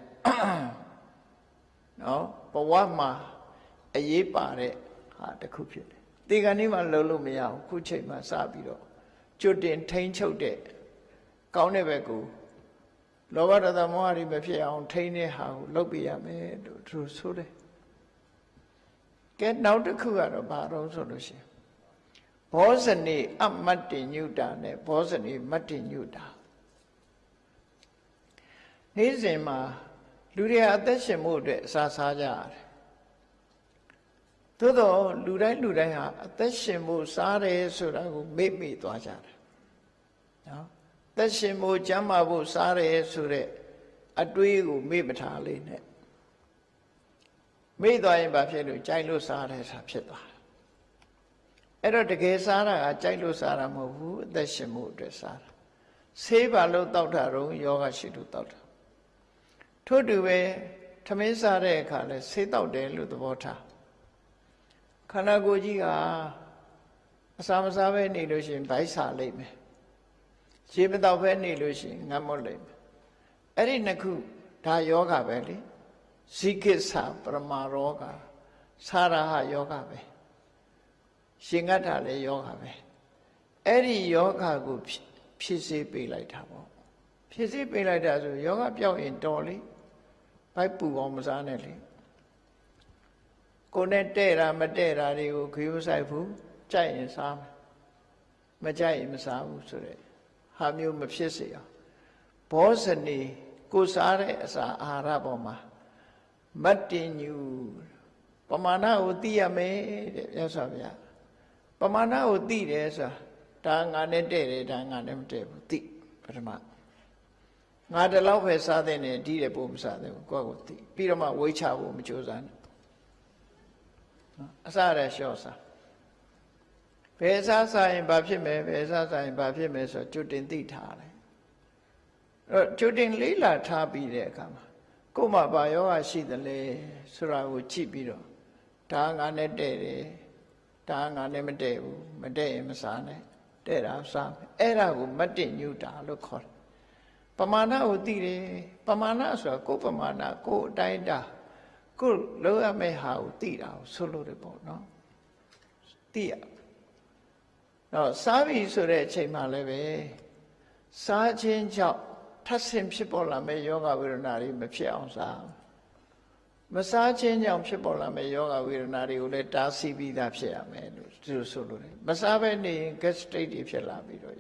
နော်ဘဝမှာအရေးပါတဲ့ဟာတစ်ခုဖြစ်တယ်ဒီကနေ့မှလုံးလို့မရဘူးခုချိန်မှစပြီးတော့ကျွတ်တင်ထိန်းချုပ်တဲ့ကောင်းတဲ့ဘက်ကိုလောဘဒေါသမောဟတွေမဖြစ်အောင် ထိန်းတဲ့ဟာကိုလုပ်ပြရမယ်လို့သူဆိုတယ်ကဲနောက်တစ်ခုကတော့ဘာတော့ဆိုလို့ရှိရင် ဘောဇနေအမတ္တိညုတာနဲ့ဘောဇနေမတ္တိညုတာနေ့စဉ်မှာလူတွေအသက်ရှင်မှုအတွက်အစာစားကြရတယ်သို့တော့လူတိုင်းလူတိုင်းဟာအသက်ရှင်မှုစားတယ်ဆိုတာကိုမေ့မိသွားကြတယ်နော်သက်ရှင်မှုကျမ်းမာဖို့စားတယ်ဆိုတဲ့အတွေးကိုမေ့မထားလေးနဲ့မေ့သွားရင်ဘာဖြစ်လို့ကြိုက်လို့စားတယ်ဆိုတာဖြစ်သွားတယ် အဲ့တော့တကယ်စားတာကကြိုက်လို့စားတာမဟုတ်ဘူးအသက်ရှင်မှုအတွက်စားတာဆေးပါလို့တောက်တာတော့ယောဂရှိလို့တောက်တာထို့တူပဲထမင်းစားတဲ့အခါလဲဆေးတောက်တယ်လို့သဘောထားခန္ဓာကိုယ်ကြီးကအစာမစားပဲနေလို့ရှိရင်ဗိုက်စားလိမ့်မယ်ရေမတော့ပဲနေလို့ရှိရင်ငတ်မွတ်လိမ့်မယ်အဲ့ဒီနှစ်ခုဒါယောဂပဲလေဇိကိစ္စပရမရောဂသာရဟယောဂပဲ ရှင်ငတ်တာလည်းယောဂပဲအဲ့ဒီယောဂကိုဖြစ်စေပေးလိုက်တာပေါ့ဖြစ်စေပေးလိုက်တာဆိုယောဂပြောက်ရင်တော်လေဘိုက်ပူအောင်မစားနဲ့လေကိုနဲ့တဲ့တာမတဲ့တာတွေကိုခရုဆိုင်ဘူးကြိုက်ရင်စားမယ်မကြိုက်ရင်မစားဘူးဆိုတဲ့ဟာမျိုးမဖြစ်စေအောင်ဘောဇနီကိုစားတဲ့အစာအာဟာရပေါ်မှာမတ်တင်ညူပမာဏကိုသိရမယ်တဲ့မြတ်စွာဘုရား ပမာဏကိုသိတယ်ဆိုတာဒါငါနဲ့တဲ့တယ်ဒါငါနဲ့မတဲ့ဘူးသိပထမငါတလောက်ပဲစားတဲ့နဲ့ဒီတဲ့ပို့မစားတဲ့ဘူးကိုယ့်ကိုသိပြီးတော့မှဝိချဖို့မကြိုးစားနဲ့အစရလျှော့စားဘယ်စားစားရင်ဘာဖြစ်မယ်ဘယ်စားစားရင်ဘာဖြစ်မယ်ဆိုကျွတ်တင်သိထားတယ်အဲ့တော့ကျွတ်တင်လေးလာထားပြီးတဲ့အခါမှာကို့မှာဘာယောဂရှိသလဲဆိုတာကိုကြည့်ပြီးတော့ဒါငါနဲ့တဲ့တယ် ဒါငါနဲ့မတဲ့ဘူးမတဲ့ရင်မစားနဲ့တဲ့တာစားမယ်အဲ့ဒါကိုမတင့်ညူတာလို့ခေါ်တယ်ပမာဏကိုသိတယ်ပမာဏဆိုတာကိုယ်ပမာဏကိုယ်အတိုင်းတာကိုယ်လောရမယ့်ဟာကိုသိတာကိုဆိုလို့တယ်ပေါ့နော်သိရတော့စားပြီဆိုတဲ့အချိန်မှလည်းပဲစားခြင်းကြောင့်ထပ်ဆင်ဖြစ်ပေါ်လာမယ့်ယောဂဝေဒနာတွေမဖြစ်အောင်စား မစားခြင်းကြောင့်ဖြစ်ပေါ်လာမယ့်ယောဂဝေဒနာတွေကိုလည်းတားဆီးပြီးသားဖြစ်ရမယ်လို့သူဆိုလို့တယ်မစားဘဲနေရင် gastric တွေဖြစ်လာပြီးတော့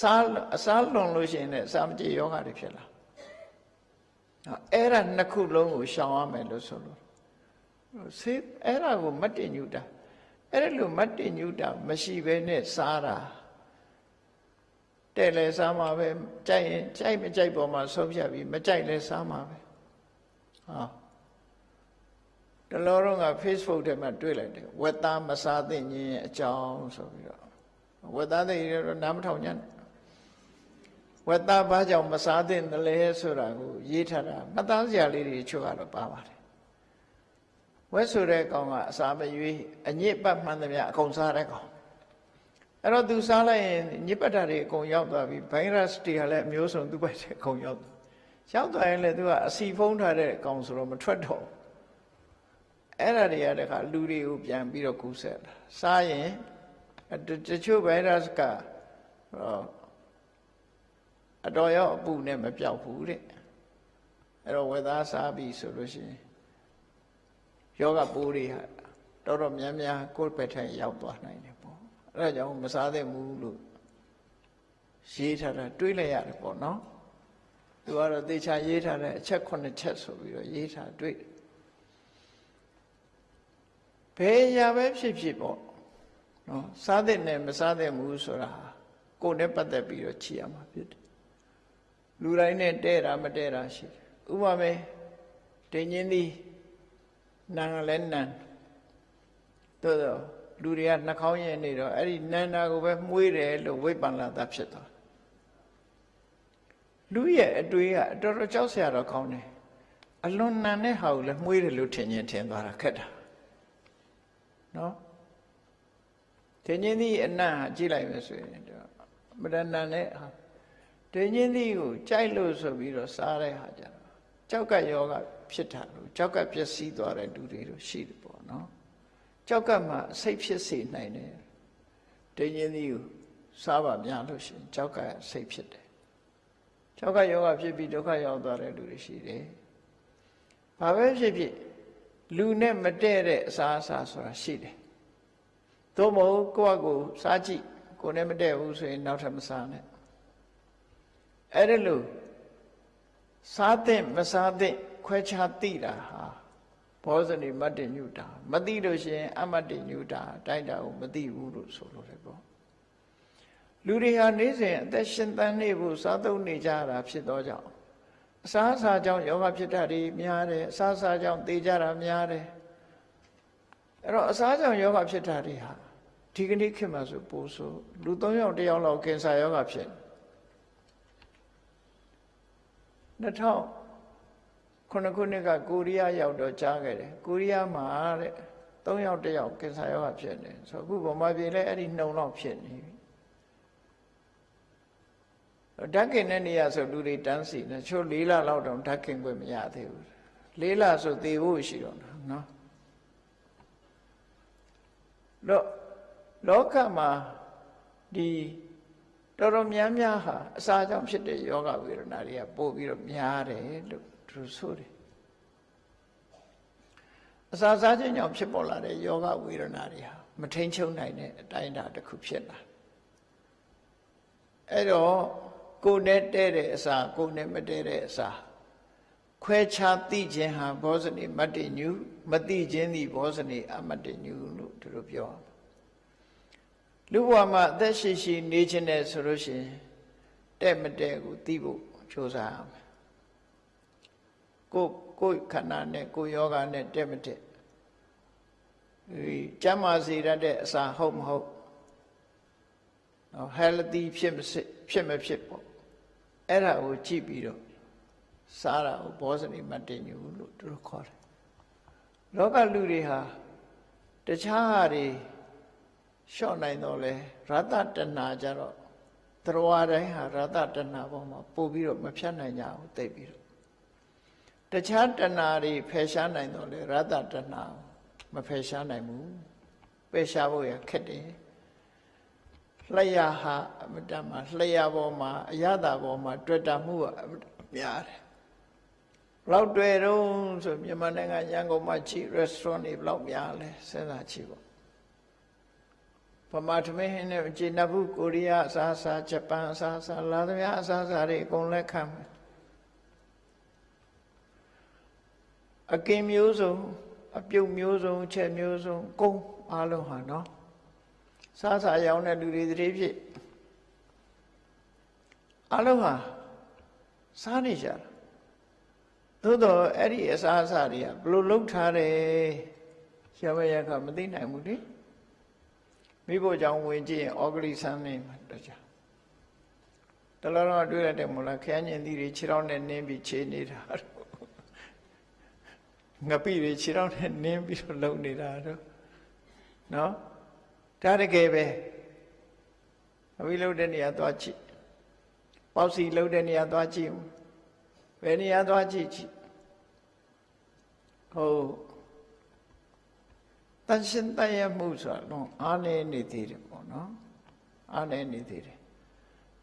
စားအစားလွန်လို့ရှိရင်လည်းအစာမကြေယောဂတွေဖြစ်လာအဲ့ဒါနှစ်ခုလုံးကိုရှောင်ရမယ်လို့ဆိုလို့ဆေးအဲ့ဒါကိုမတ်တင်ညူတာအဲ့ဒါလို့မတ်တင်ညူတာမရှိဘဲနဲ့စားတာတဲ့လဲစားမှာပဲကြိုက်ရင်ကြိုက်မကြိုက်ပေါ်မှာဆုံးဖြတ်ပြီးမကြိုက်လဲစားမှာပဲ ဟာတလောတော့က Facebook ထဲမှာတွေ့လိုက်တယ်ဝက်သားမစားသင့်ခြင်းအကြောင်းဆိုပြီးတော့ဝက်သားတွေတော့နားမထောင်ကြနဲ့ဝက်သားဘာကြောင့်မစားသင့်တယ်လဲဆိုတာကိုရေးထားတာမသားစရာလေးတွေချို့ကတော့ပါပါတယ်ဝက်ဆိုတဲ့ကောင်ကအစာမရွေးအညစ်ပတ်မှန်သမျှအကုန်စားတဲ့ကောင်အဲ့တော့သူစားလိုက်ရင်ညစ်ပတ်တာတွေအကုန်ရောက်သွားပြီဗိုင်းရပ်စ်တွေကလည်းအမျိုးစုံသူ့ဘက်ထဲအကုန်ရောက်သွား ရောက်သွားရင်လည်းသူကအစီဖုံးထားတဲ့ကောင်ဆိုတော့မထွက်တော့အဲ့ဒါတွေကတခါလူတွေကိုပြန်ပြီးတော့ကူးဆက်တာစားရင်တချို့ဗိုင်းရပ်စ်ကအတော်ရောက်အပူနဲ့မပြောက်ဘူးတဲ့အဲ့တော့ဝက်သားစားပြီဆိုလို့ရှိရင်ယောဂပိုးတွေဟာတော်တော်များများကိုယ်ပဲထိုင်ရောက်သွားနိုင်တယ်ပေါ့အဲ့ဒါကြောင့်မစားသင့်ဘူးလို့ရေးထားတာတွေးလိုက်ရတယ်ပေါ့နော် သူကတော့သေချာရေးထားတဲ့အချက်9ချက်ဆိုပြီးတော့ရေးထားတွေ့တယ်ဘယ်ရာပဲဖြစ်ဖြစ်ပေါ့နော်စားတဲ့နဲ့မစားတဲ့မူဆိုတာကိုယ်နဲ့ပတ်သက်ပြီးတော့ချီရမှာဖြစ်တယ်လူတိုင်းနဲ့တဲ့တာမတဲ့တာရှိတယ်ဥပမာတင်ချင်းသည်နန်ကလည်းနန်တို့တော့လူတွေကနှာခေါင်းရည်နေတော့အဲ့ဒီနန္တာကိုပဲမှုေးတယ်လို့ဝိပ္ပန္နတာဖြစ်သွား လူရဲ့အတွေးကတော်တော်ကြောက်စရာတော့ကောင်းတယ်အလွန်နန်တဲ့ဟာကိုလည်းမှုေးတယ်လို့ထင်ရင်ထင်သွားတာခက်တာနော်ထင်ချင်းသည်အနတ်ဟာကြည့်လိုက်မယ်ဆိုရင်တော့မရဏန်နဲ့ဟာထင်ချင်းသည်ကိုကြိုက်လို့ဆိုပြီးတော့စားတဲ့ဟာကြတော့ကြောက်ကယောဂဖြစ်တာလို့ကြောက်ကပျက်စီးသွားတဲ့လူတွေတို့ရှိတယ်ပေါ့နော်ကြောက်ကမှစိတ်ဖြစ်စေနိုင်တယ်တင်းချင်းသည်ကိုစားပါများလို့ရှိရင်ကြောက်ကစိတ်ဖြစ်တယ် ကြောက်ကယောဂဖြစ်ပြီးဒုက္ခရောက်သွားတဲ့လူတွေရှိတယ်ဘာပဲဖြစ်ဖြစ်လူနဲ့မတည့်တဲ့အစားအစာဆိုတာရှိတယ်သို့မဟုတ်ကိုယ့်အကိုစားကြည့်ကိုယ်နဲ့မတည့်ဘူးဆိုရင်နောက်ထပ်မစားနဲ့အဲ့ဒါလို့စားတဲ့မစားတဲ့ခွဲခြားသိတာဟာဘောဇနိမတ္တညုတာမသိလို့ရှိရင် အမတ္တညုတာတိုက်တာကိုမသိဘူးလို့ဆိုလို့တယ်ပေါ့ လူတွေဟာနေ့စဉ်အသက်ရှင်သန်နေဖို့စားသုံးနေကြတာဖြစ်သောကြောင့်အစားအစာကြောင့်ယောဂဖြစ်တာတွေများတယ်အစားအစာကြောင့်သေကြတာများတယ်အဲ့တော့အစားကြောင့်ယောဂဖြစ်တာတွေဟာဒီကနေ့ခေတ်မှာဆိုပို့ဆိုလူ၃ယောက်တစ်ယောက်လောက်ကင်ဆာယောဂဖြစ်2000ခုနှစ်ခုနှစ်ကကိုရီးယားရောက်တော့ကြားခဲ့တယ်ကိုရီးယားမှာတဲ့၃ယောက်တစ်ယောက်ကင်ဆာရောဂါဖြစ်နေဆိုအခုဗမာပြည်လည်းအဲ့ဒီနှုံတော့ဖြစ်နေပြီ ဓာတ်ကင်တဲ့နေရာဆိုလူတွေတန်းစီနေချို့၄လလောက်တောင်ဓာတ်ကင်ခွင့်မရသေးဘူး၄လဆိုသေဖို့ရှိတော့တာနော်တော့လောကမှာဒီတော်တော်များများဟာအစာကြောင့်ဖြစ်တဲ့ယောဂဝေဒနာတွေကပို့ပြီးတော့များတယ်လို့သူဆိုတယ်အစာစားခြင်းကြောင့်ဖြစ်ပေါ်လာတဲ့ယောဂဝေဒနာတွေဟာမထိန်ချုပ်နိုင်တဲ့အတိုင်းအတာတစ်ခုဖြစ်လာအဲ့တော့ ကိုယ်နဲ့တဲ့တဲ့အစာကိုယ်နဲ့မတဲ့တဲ့အစာခွဲခြားသိခြင်းဟာဘောဇနိမတ္တညုမသိခြင်းသည်ဘောဇနိအမတ္တညုလို့သူတို့ပြောလူဘဝမှာအသက်ရှိရှိနေခြင်းနဲ့ဆိုလို့ရှိရင်တဲ့မတဲ့ကိုသိဖို့ကြိုးစားရမယ်ကိုကိုခန္ဓာနဲ့ကိုယောဂနဲ့တက်မတက်ဒီကျမ်းမာစေရတဲ့အစာဟုတ်မဟုတ်နော် healthy ဖြစ်မဖြစ်မဖြစ်ပေါ့ အဲ့ဒါကိုကြည့်ပြီးတော့စားတာကိုဘောဇနိမတင်ညူလို့သူတို့ခေါ်တယ်လောကလူတွေဟာတခြားဟာတွေလျှော့နိုင်တော့လဲရတတဏှာကြတော့သရဝတိုင်းဟာရတတဏှာပေါ်မှာပို့ပြီးတော့မဖြတ်နိုင်ကြဘူးသိပြီးတော့တခြားတဏှာတွေဖယ်ရှားနိုင်တော့လေရတ္တတဏှာမဖယ်ရှားနိုင်ဘူးပယ်ရှားဖို့ရခက်တယ် လျှာဟာအမတမှာလျှာပေါ်မှာအရသာပေါ်မှာတွေ့တာမှုကအများတယ်ဘလောက်တွေ့တော့ဆိုမြန်မာနိုင်ငံရန်ကုန်မှာချီ restaurant တွေဘလောက်များလဲစဉ်းစားကြည့်ပေါ့ပမာထမင်းဟင်းနဲ့ခြေနဘူးကိုရီးယားအစားအစာဂျပန်အစားအစာလာသမျှအစားအစာတွေအကုန်လက်ခံမယ်အကင်မျိုးစုံအပြုတ်မျိုးစုံချက်မျိုးစုံကုန်းအားလုံးဟာနော် စားစာရောင်းတဲ့လူတွေတည်းဖြစ်အားလုံးဟာစားနေကြတာသို့တော့အဲ့ဒီအစားအစာတွေကဘလို့လှုပ်ထားတယ်ရမရကမသိနိုင်ဘူးလေမိဖို့ကြောင့်ဝင်ကြည့်ရင်ဩဂလိဆန်းနေမှာတခြားတလောတော့တွေ့ရတဲ့မလားခရမ်းညင်သီးတွေခြေထောက်နဲ့နင်းပြီးခြေနေတာငပိတွေခြေထောက်နဲ့နင်းပြီးတော့လုံနေတာတော့နော် ဒါတကယ်ပဲအဝိလုံတဲ့နေရာသွားကြည့်ပေါစီလုံတဲ့နေရာသွားကြည့်ဘယ်နေရာသွားကြည့်ကြည့်ဟုတ်တန်ရှင်တရမှုဆိုတော့အားနေနေသေးတယ်ပေါ့နော်အားနေနေသေးတယ်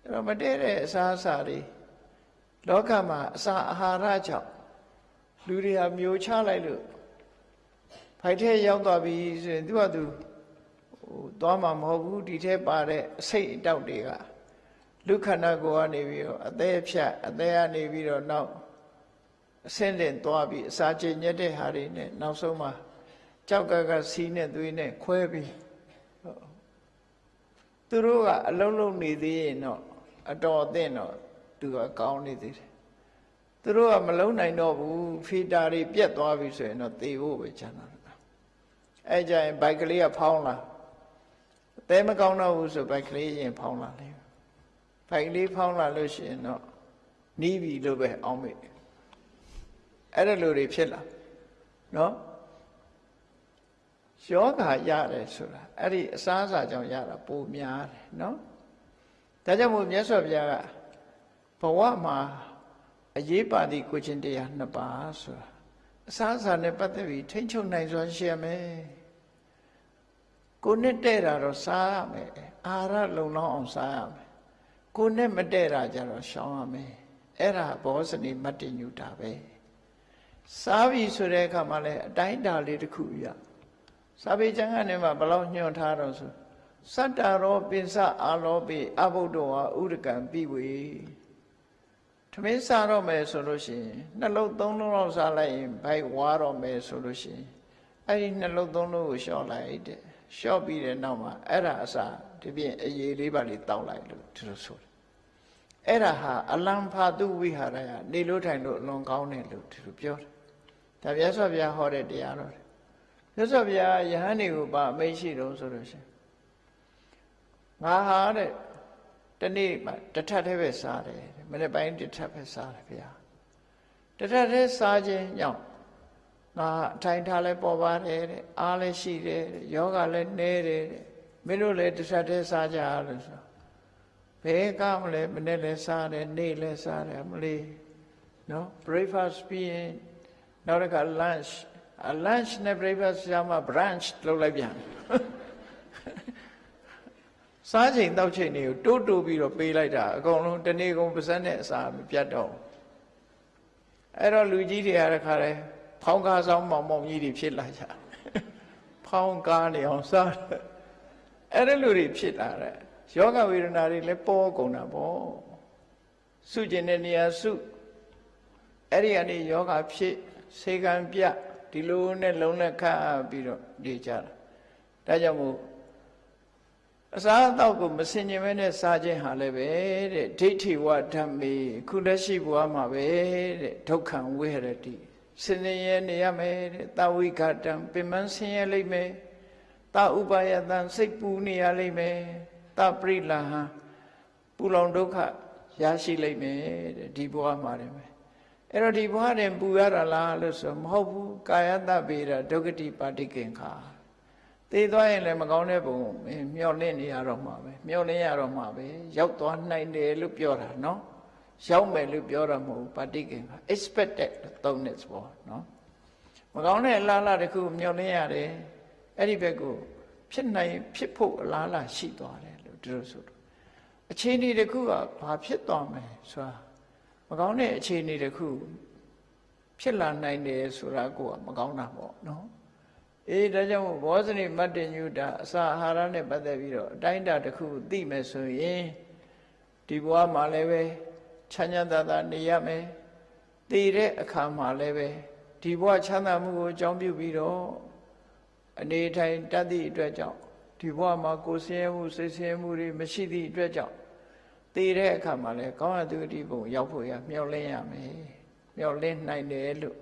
အဲ့တော့မတည့်တဲ့အစားအစာတွေလောကမှာအစာအာဟာရကြောင့်လူတွေဟာမျိုးချလိုက်လို့ဖိုက်ထဲရောက်သွားပြီဆိုရင်သူကသူ ဟိုသွားမှာမဟုတ်ဘူးဒီထဲပါတဲ့အစိတ်အတောက်တွေကလူခန္ဓာကိုယ်ကနေပြီးတော့အသေးဖြတ်အသေးကနေပြီးတော့နောက်အဆင့်တင်သွားပြီးအစာကျင်ညက်တဲ့ဟာတွေနဲ့နောက်ဆုံးမှာကြောက်ကကစီးနဲ့သွေးနဲ့ခွဲပြီးသူတို့ကအလုံးလုံးနေသေးရင်တော့အတော်အသင့်တော့သူကကောင်းနေသေးတယ်သူတို့ကမလုံးနိုင်တော့ဘူးဖီတာတွေပြက်သွားပြီဆိုရင်တော့သေဖို့ပဲချမ်းသာတယ်အဲကြရင်ဘိုက်ကလေးကဖောင်းလာအ သေးမကောင်းတော့ဘူးဆိုဘိုက်ကလေးရင်ဖောင်းလာလိမ့်မယ်ဘိုက်ကလေးဖောင်းလာလို့ရှိရင်တော့နီးပြီလို့ပဲအောင်းမိအဲ့ဒါလိုတွေဖြစ်လာနော်ယောဂရတယ်ဆိုတာအဲ့ဒီအစားအစာကြောင့်ရတာပိုများတယ်နော်ဒါကြောင့်မို့မြတ်စွာဘုရားကဘဝမှာအရေးပါသည့်ကိုချင်းတရားနှစ်ပါးဆိုတာအစားအစာနဲ့ပတ်သက်ပြီးထိမ့်ချုပ်နိုင်စွာရှိရမယ် ကိုနဲ့တဲ့တာတော့စားရမယ်အာဟာရလုံလောက်အောင်စားရမယ်ကိုနဲ့မတဲ့တာကြတော့ရှောင်ရမယ်အဲ့ဒါဘောဇနီမတ္တညုတာပဲစားပြီဆိုတဲ့အခါမှာလဲအတိုင်းတာလေးတစ်ခုရစာပေကျမ်းကနေမှဘလောက်ညွှန်ထားတော့ဆိုစတ္တရောပိစအာလောပိအဘုဒ္ဓဝါဥဒကံပိဝေထမင်းစားတော့မယ်ဆိုလို့ရှိရင်နှလုံးသုံးလုံးလောက်စားလိုက်ရင်ဘိုက်ဝါတော့မယ်ဆိုလို့ရှိရင်အဲ့ဒီနှလုံးသုံးလုံးကိုလျှော့လိုက်တဲ့ လျှော့ပြီးတဲ့နောက်မှာအဲ့ဒါအစားဒီပြင်အရေးလေးပါလေးတောက်လိုက်လို့ဒီလိုဆိုတယ်အဲ့ဒါဟာအလံဖာတုဝိဟာရယနေလို့ထိုင်လို့အလွန်ကောင်းတယ်လို့ဒီလိုပြောတယ်ဒါမြတ်စွာဘုရားဟောတဲ့တရားတော်တယ်မြတ်စွာဘုရားယဟန်တွေကိုပါအမိန့်ရှိတော့ဆိုလို့ရှိရင်ငါဟာတဲ့တနေ့မှတထပ်တည်းပဲစားတယ်မနေ့ပိုင်းတထပ်ပဲစားတယ်ဗျာတထပ်တည်းစားခြင်းကြောင့် ငါအထိုင်ထားလဲပေါ်ပါတယ်တဲ့အားလည်းရှိတယ်တဲ့ယောဂလည်းနည်းတယ်တဲ့မင်းတို့လည်းတထပ်တည်းစားကြလို့ဆိုဘယ်ကမလဲမနေ့လည်းစားတယ်နေ့လည်းစားတယ်မလေးနော် breakfast ပြီးရင်နောက်တစ်ခါ lunch အ lunch နဲ့ breakfast ရမှာ brunch လုပ်လိုက်ပြန်စားချိန်တောက်ချိန်တွေကိုတိုးတိုးပြီးတော့ပေးလိုက်တာအကုန်လုံးတနေ့ကုန်ပါစက်နဲ့အစာမပြတ်တော့အဲ့တော့လူကြီးတွေရတဲ့ခါလဲ ဖောင်းကားဆောင်မောင်မောင်ကြီးတွေဖြစ်လာကြဖောင်းကားနေအောင်စားအဲ့ဒါလူတွေဖြစ်လာတဲ့ယောဂဝေဒနာတွေလည်းပေါ်ကုန်တာပေါ့စုကျင်တဲ့နေရာစုအဲ့ဒီကနေယောဂဖြစ်စေကံပြဒီလိုနဲ့လုံးနဲ့ခတ်ပြီးတော့နေကြတာဒါကြောင့်မို့အစားအသောက်ကိုမစင်ကြင်မဲနဲ့စားခြင်းဟာလည်းပဲတဲ့ဒိဋ္ဌိဝဓမ္မေခုလက်ရှိဘဝမှာပဲတဲ့ဒုက္ခံဝိဟရတိ စင်နေရနေရမယ်တဲ့တာဝိကတံပင်မဆင်းရဲလိမ့်မယ်တာဥပါယတံစိတ်ပူနေရလိမ့်မယ်တာပရိလဟံပူလောင်ဒုက္ခရရှိလိမ့်မယ်တဲ့ဒီဘဝမှာတယ်မယ်အဲ့တော့ဒီဘဝတွင်ပူရတာလားလို့ဆိုမဟုတ်ဘူးကာယတဗေဒဒုက္ခတိပါတိကင်္ခာသေသွားရင်လည်းမကောင်းတဲ့ပုံမျောလင့်နေရတော့မှာပဲမျောလင့်ရတော့မှာပဲရောက်သွားနိုင်တယ်လို့ပြောတာနော် ရောက်မယ်လို့ပြောတာမဟုတ်ဘူးပါတိကင်္ခာ expected သုံးတဲ့ပေါ့နော်မကောင်းတဲ့အလားလားတစ်ခုမျောလင့်ရတယ်အဲ့ဒီဘက်ကိုဖြစ်နိုင်ဖြစ်ဖို့အလားလားရှိသွားတယ်လို့ဒီလိုဆိုတော့အခြေအနေတစ်ခုကဘာဖြစ်သွားမယ်ဆိုတာမကောင်းတဲ့အခြေအနေတစ်ခုဖြစ်လာနိုင်တယ်ဆိုတာကိုကမကောင်းတာပေါ့နော်အေးဒါကြောင့်ဘောဇနိမတ္တညုတာအစာအာဟာရနဲ့ပတ်သက်ပြီးတော့အတိုင်းအတာတစ်ခုသိမယ်ဆိုရင်ဒီဘဝမှာလည်းပဲ ချမ်းသာသာသာနေရမယ်တည်တဲ့အခါမှာလည်းပဲဒီဘဝချမ်းသာမှုကိုအကြောင်းပြုပြီးတော့အနေထိုင်တတ်သည့်အတွက်ကြောင့်ဒီဘဝမှာကိုယ်ဆင်းရဲမှုစိတ်ဆင်းရဲမှုတွေမရှိသည့်အတွက်ကြောင့်တည်တဲ့အခါမှာလည်းကောင်းတဲ့သူတိဘုံရောက်ဖို့ရမျှော်လင့်ရမယ်မျှော်လင့်နိုင်တယ်လို့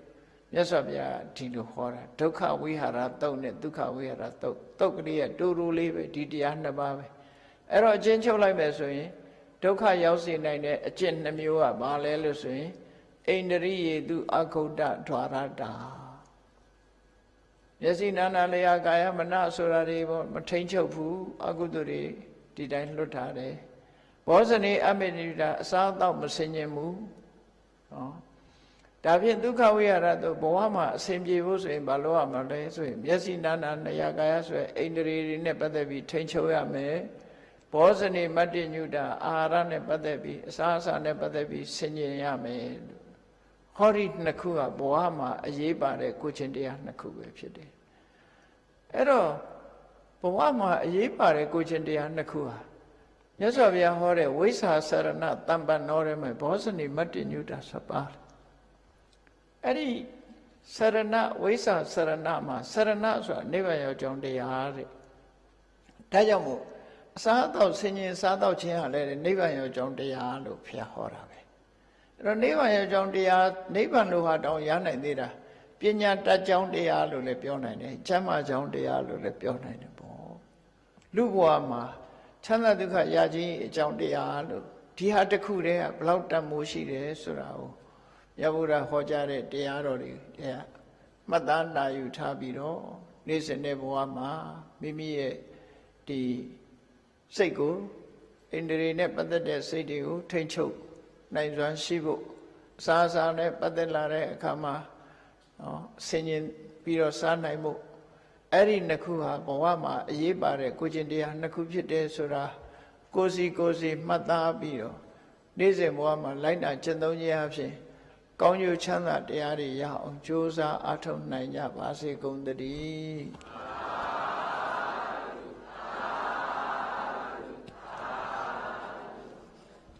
မြတ်စွာဘုရားဒီလိုဟောတာဒုက္ခဝိဟာရတုတ်နဲ့ဒုက္ခဝိဟာရတုတ်တုတ်ကလေးကတူတူလေးပဲဒီတရားနှစ်ပါးပဲအဲ့တော့အချင်းချုပ်လိုက်မယ်ဆိုရင် ဒုက္ခရောက်စေနိုင်တဲ့အကျင့်နှမျိုးကဘာလဲလို့ဆိုရင်အိန္ဒြိယေတုအခုဒ္ဒဓွာရတာမျက်စိနာနာလျာကာယမနဆိုတာတွေပေါ့မထိန်ချုပ်ဘူးအကုသိုလ်တွေဒီတိုင်းလွတ်ထားတယ်ဘောဇနေအမေနိတာအစားတော့မစင်ញင်ဘူးဟောဒါဖြင့်ဒုက္ခဝိရဒဘဝမှာအစဉ်ပြေဖို့ဆိုရင်ဘာလို့ရမလဲဆိုရင်မျက်စိနာနာနယကာယဆိုရင်အိန္ဒြေတွေနဲ့ပတ်သက်ပြီးထိန်ချုပ်ရမယ် ဘောဇနေမတ္တညုတာအာဟာရနဲ့ပတ်သက်ပြီးအစာအစာနဲ့ပတ်သက်ပြီးဆင်ញင်ရမယ်ဟောဒီနှစ်ခုကဘဝမှာအရေးပါတဲ့ကိုချင်းတရားနှစ်ခုပဲဖြစ်တယ်အဲ့တော့ဘဝမှာအရေးပါတဲ့ကိုချင်းတရားနှစ်ခုဟာမြတ်စွာဘုရားဟောတဲ့ဝိစာစရဏတမ္ပန်တော်ရဲမှာဘောဇနိမတ္တညုတာစပါအဲ့ဒီစရဏဝိစာစရဏမှာစရဏဆိုတာနိဗ္ဗာန်ရောက်ကြောင်းတရားတဲ့ဒါကြောင့်မို့ အစားအသောက်ဆင်ញင်စားသောက်ခြင်းဟာလည်းနိဗ္ဗာန်ရောက်ကြောင်းတရားလို့ဘုရားဟောတာပဲအဲ့တော့နိဗ္ဗာန်ရောက်ကြောင်းတရားနိဗ္ဗာန်လို့ဟာတောင်းရနိုင်သေးတာပညာတတ်ကြောင်းတရားလို့လည်းပြောနိုင်တယ်ကျမ်းမာကြောင်းတရားလို့လည်းပြောနိုင်တယ်ပေါ့လူဘဝမှာချမ်းသာဒုက္ခရခြင်းအကြောင်းတရားလို့ဒီဟာတစ်ခုတည်းကဘလောက်တန်မိုးရှိတယ်ဆိုတာကိုရဗုဒ္ဓဟောကြားတဲ့တရားတော်တွေတရားမှတ်သားနာယူထားပြီးတော့နေ့စဉ်တဲ့ဘဝမှာမိမိရဲ့ဒီ စိတ်ကိုဣန္ဒြေနဲ့ပတ်သက်တဲ့စိတ်တွေကိုထိမ့်ချုပ်နိုင်စွမ်းရှိဖို့အစာအစာနဲ့ပတ်သက်လာတဲ့အခါမှာနော်ဆင်ញင်ပြီးတော့စားနိုင်ဖို့အဲ့ဒီနှစ်ခုဟာဘဝမှာအရေးပါတဲ့ကိုကျင်တရားနှစ်ခုဖြစ်တယ်ဆိုတာကိုစီကိုစီမှတ်သားပြီးတော့နေ့စဉ်ဘဝမှာလိုက်နာကျင့်သုံးခြင်းအဖြစ်ကောင်းကျိုးချမ်းသာတရားတွေရအောင်ကြိုးစားအားထုတ်နိုင်ကြပါစေကုန်သတည်း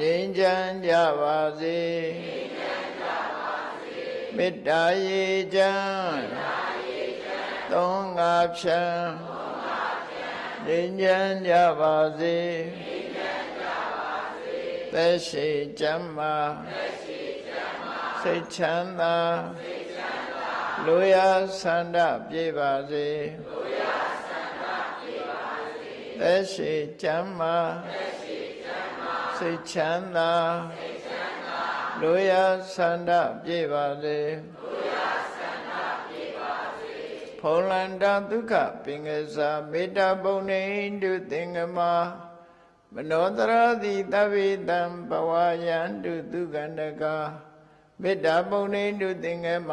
ငြိမ်းချမ်းကြပါစေမေတ္တာရေချမ်းသုံးငါဖြံငြိမ်းချမ်းကြပါစေသက်ရှိချမ်းမာစိတ်ချမ်းသာလူရဆန္ဒပြေပါစေသက်ရှိချမ်းမာ စိတ်ချမ်းသာလူရဆန္ဒပြေပါစေဖုံလန္တာဒုက္ခပင်ကစားမေတ္တာပုံနေတုသင်္ကမမနောတရတိတဗ္ဗေတံဘဝယန္တုသူကန္တကမေတ္တာပုံနေတုသင်္ကမ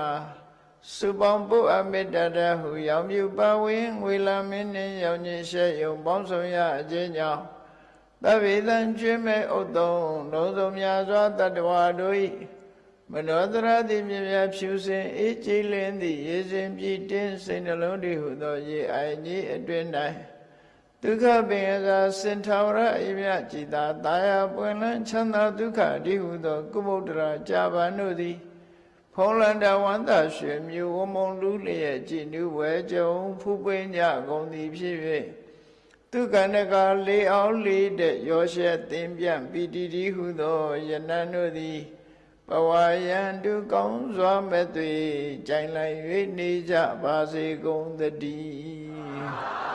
စုပေါင်းပုအမေတ္တာတဟုရောင်မြူပါဝင်ငွေလာမင်းနှင့်ရောင်ညင်ရှဲယုံပေါင်းဆောင်ရအခြင်းကြောင့် သဗ္ဗေတံကျွင်းမဲ့ဥတ္တုံလုံးစုံများစွာတတ္တဝါတို့၏မနောတရတိမြမြဖြူစင်အေးကြည်လင်းသည့်ရေစင်ပြည့်တင်းစိတ်နှလုံးတည်ဟုသောရေအိုင်ကြီးအတွင်၌ဒုက္ခပင်သာစင်ထာဝရအမြကြည်သာတာယာပွင့်လန်းချမ်းသာဒုက္ခတည်ဟုသောကုမုဒ္ဒရာကြာပန်တို့သည်ဖုံးလန္တဝန္တရွှေမြူဝမုံလူလျက်ကြည်နူးဝဲကြုံဖူးပွင့်ကြကုန်သည်ဖြစ်၍ သူကန္တကလေးအောင်လေးတဲ့ရောရှက်သင်ပြန့်ပီတိတိဟုသောယနန်တို့သည်ဘဝယံတုကောင်းစွာမဲ့သွေကြိုင်လိုက်၍နေကြပါစေကုန်သတည်း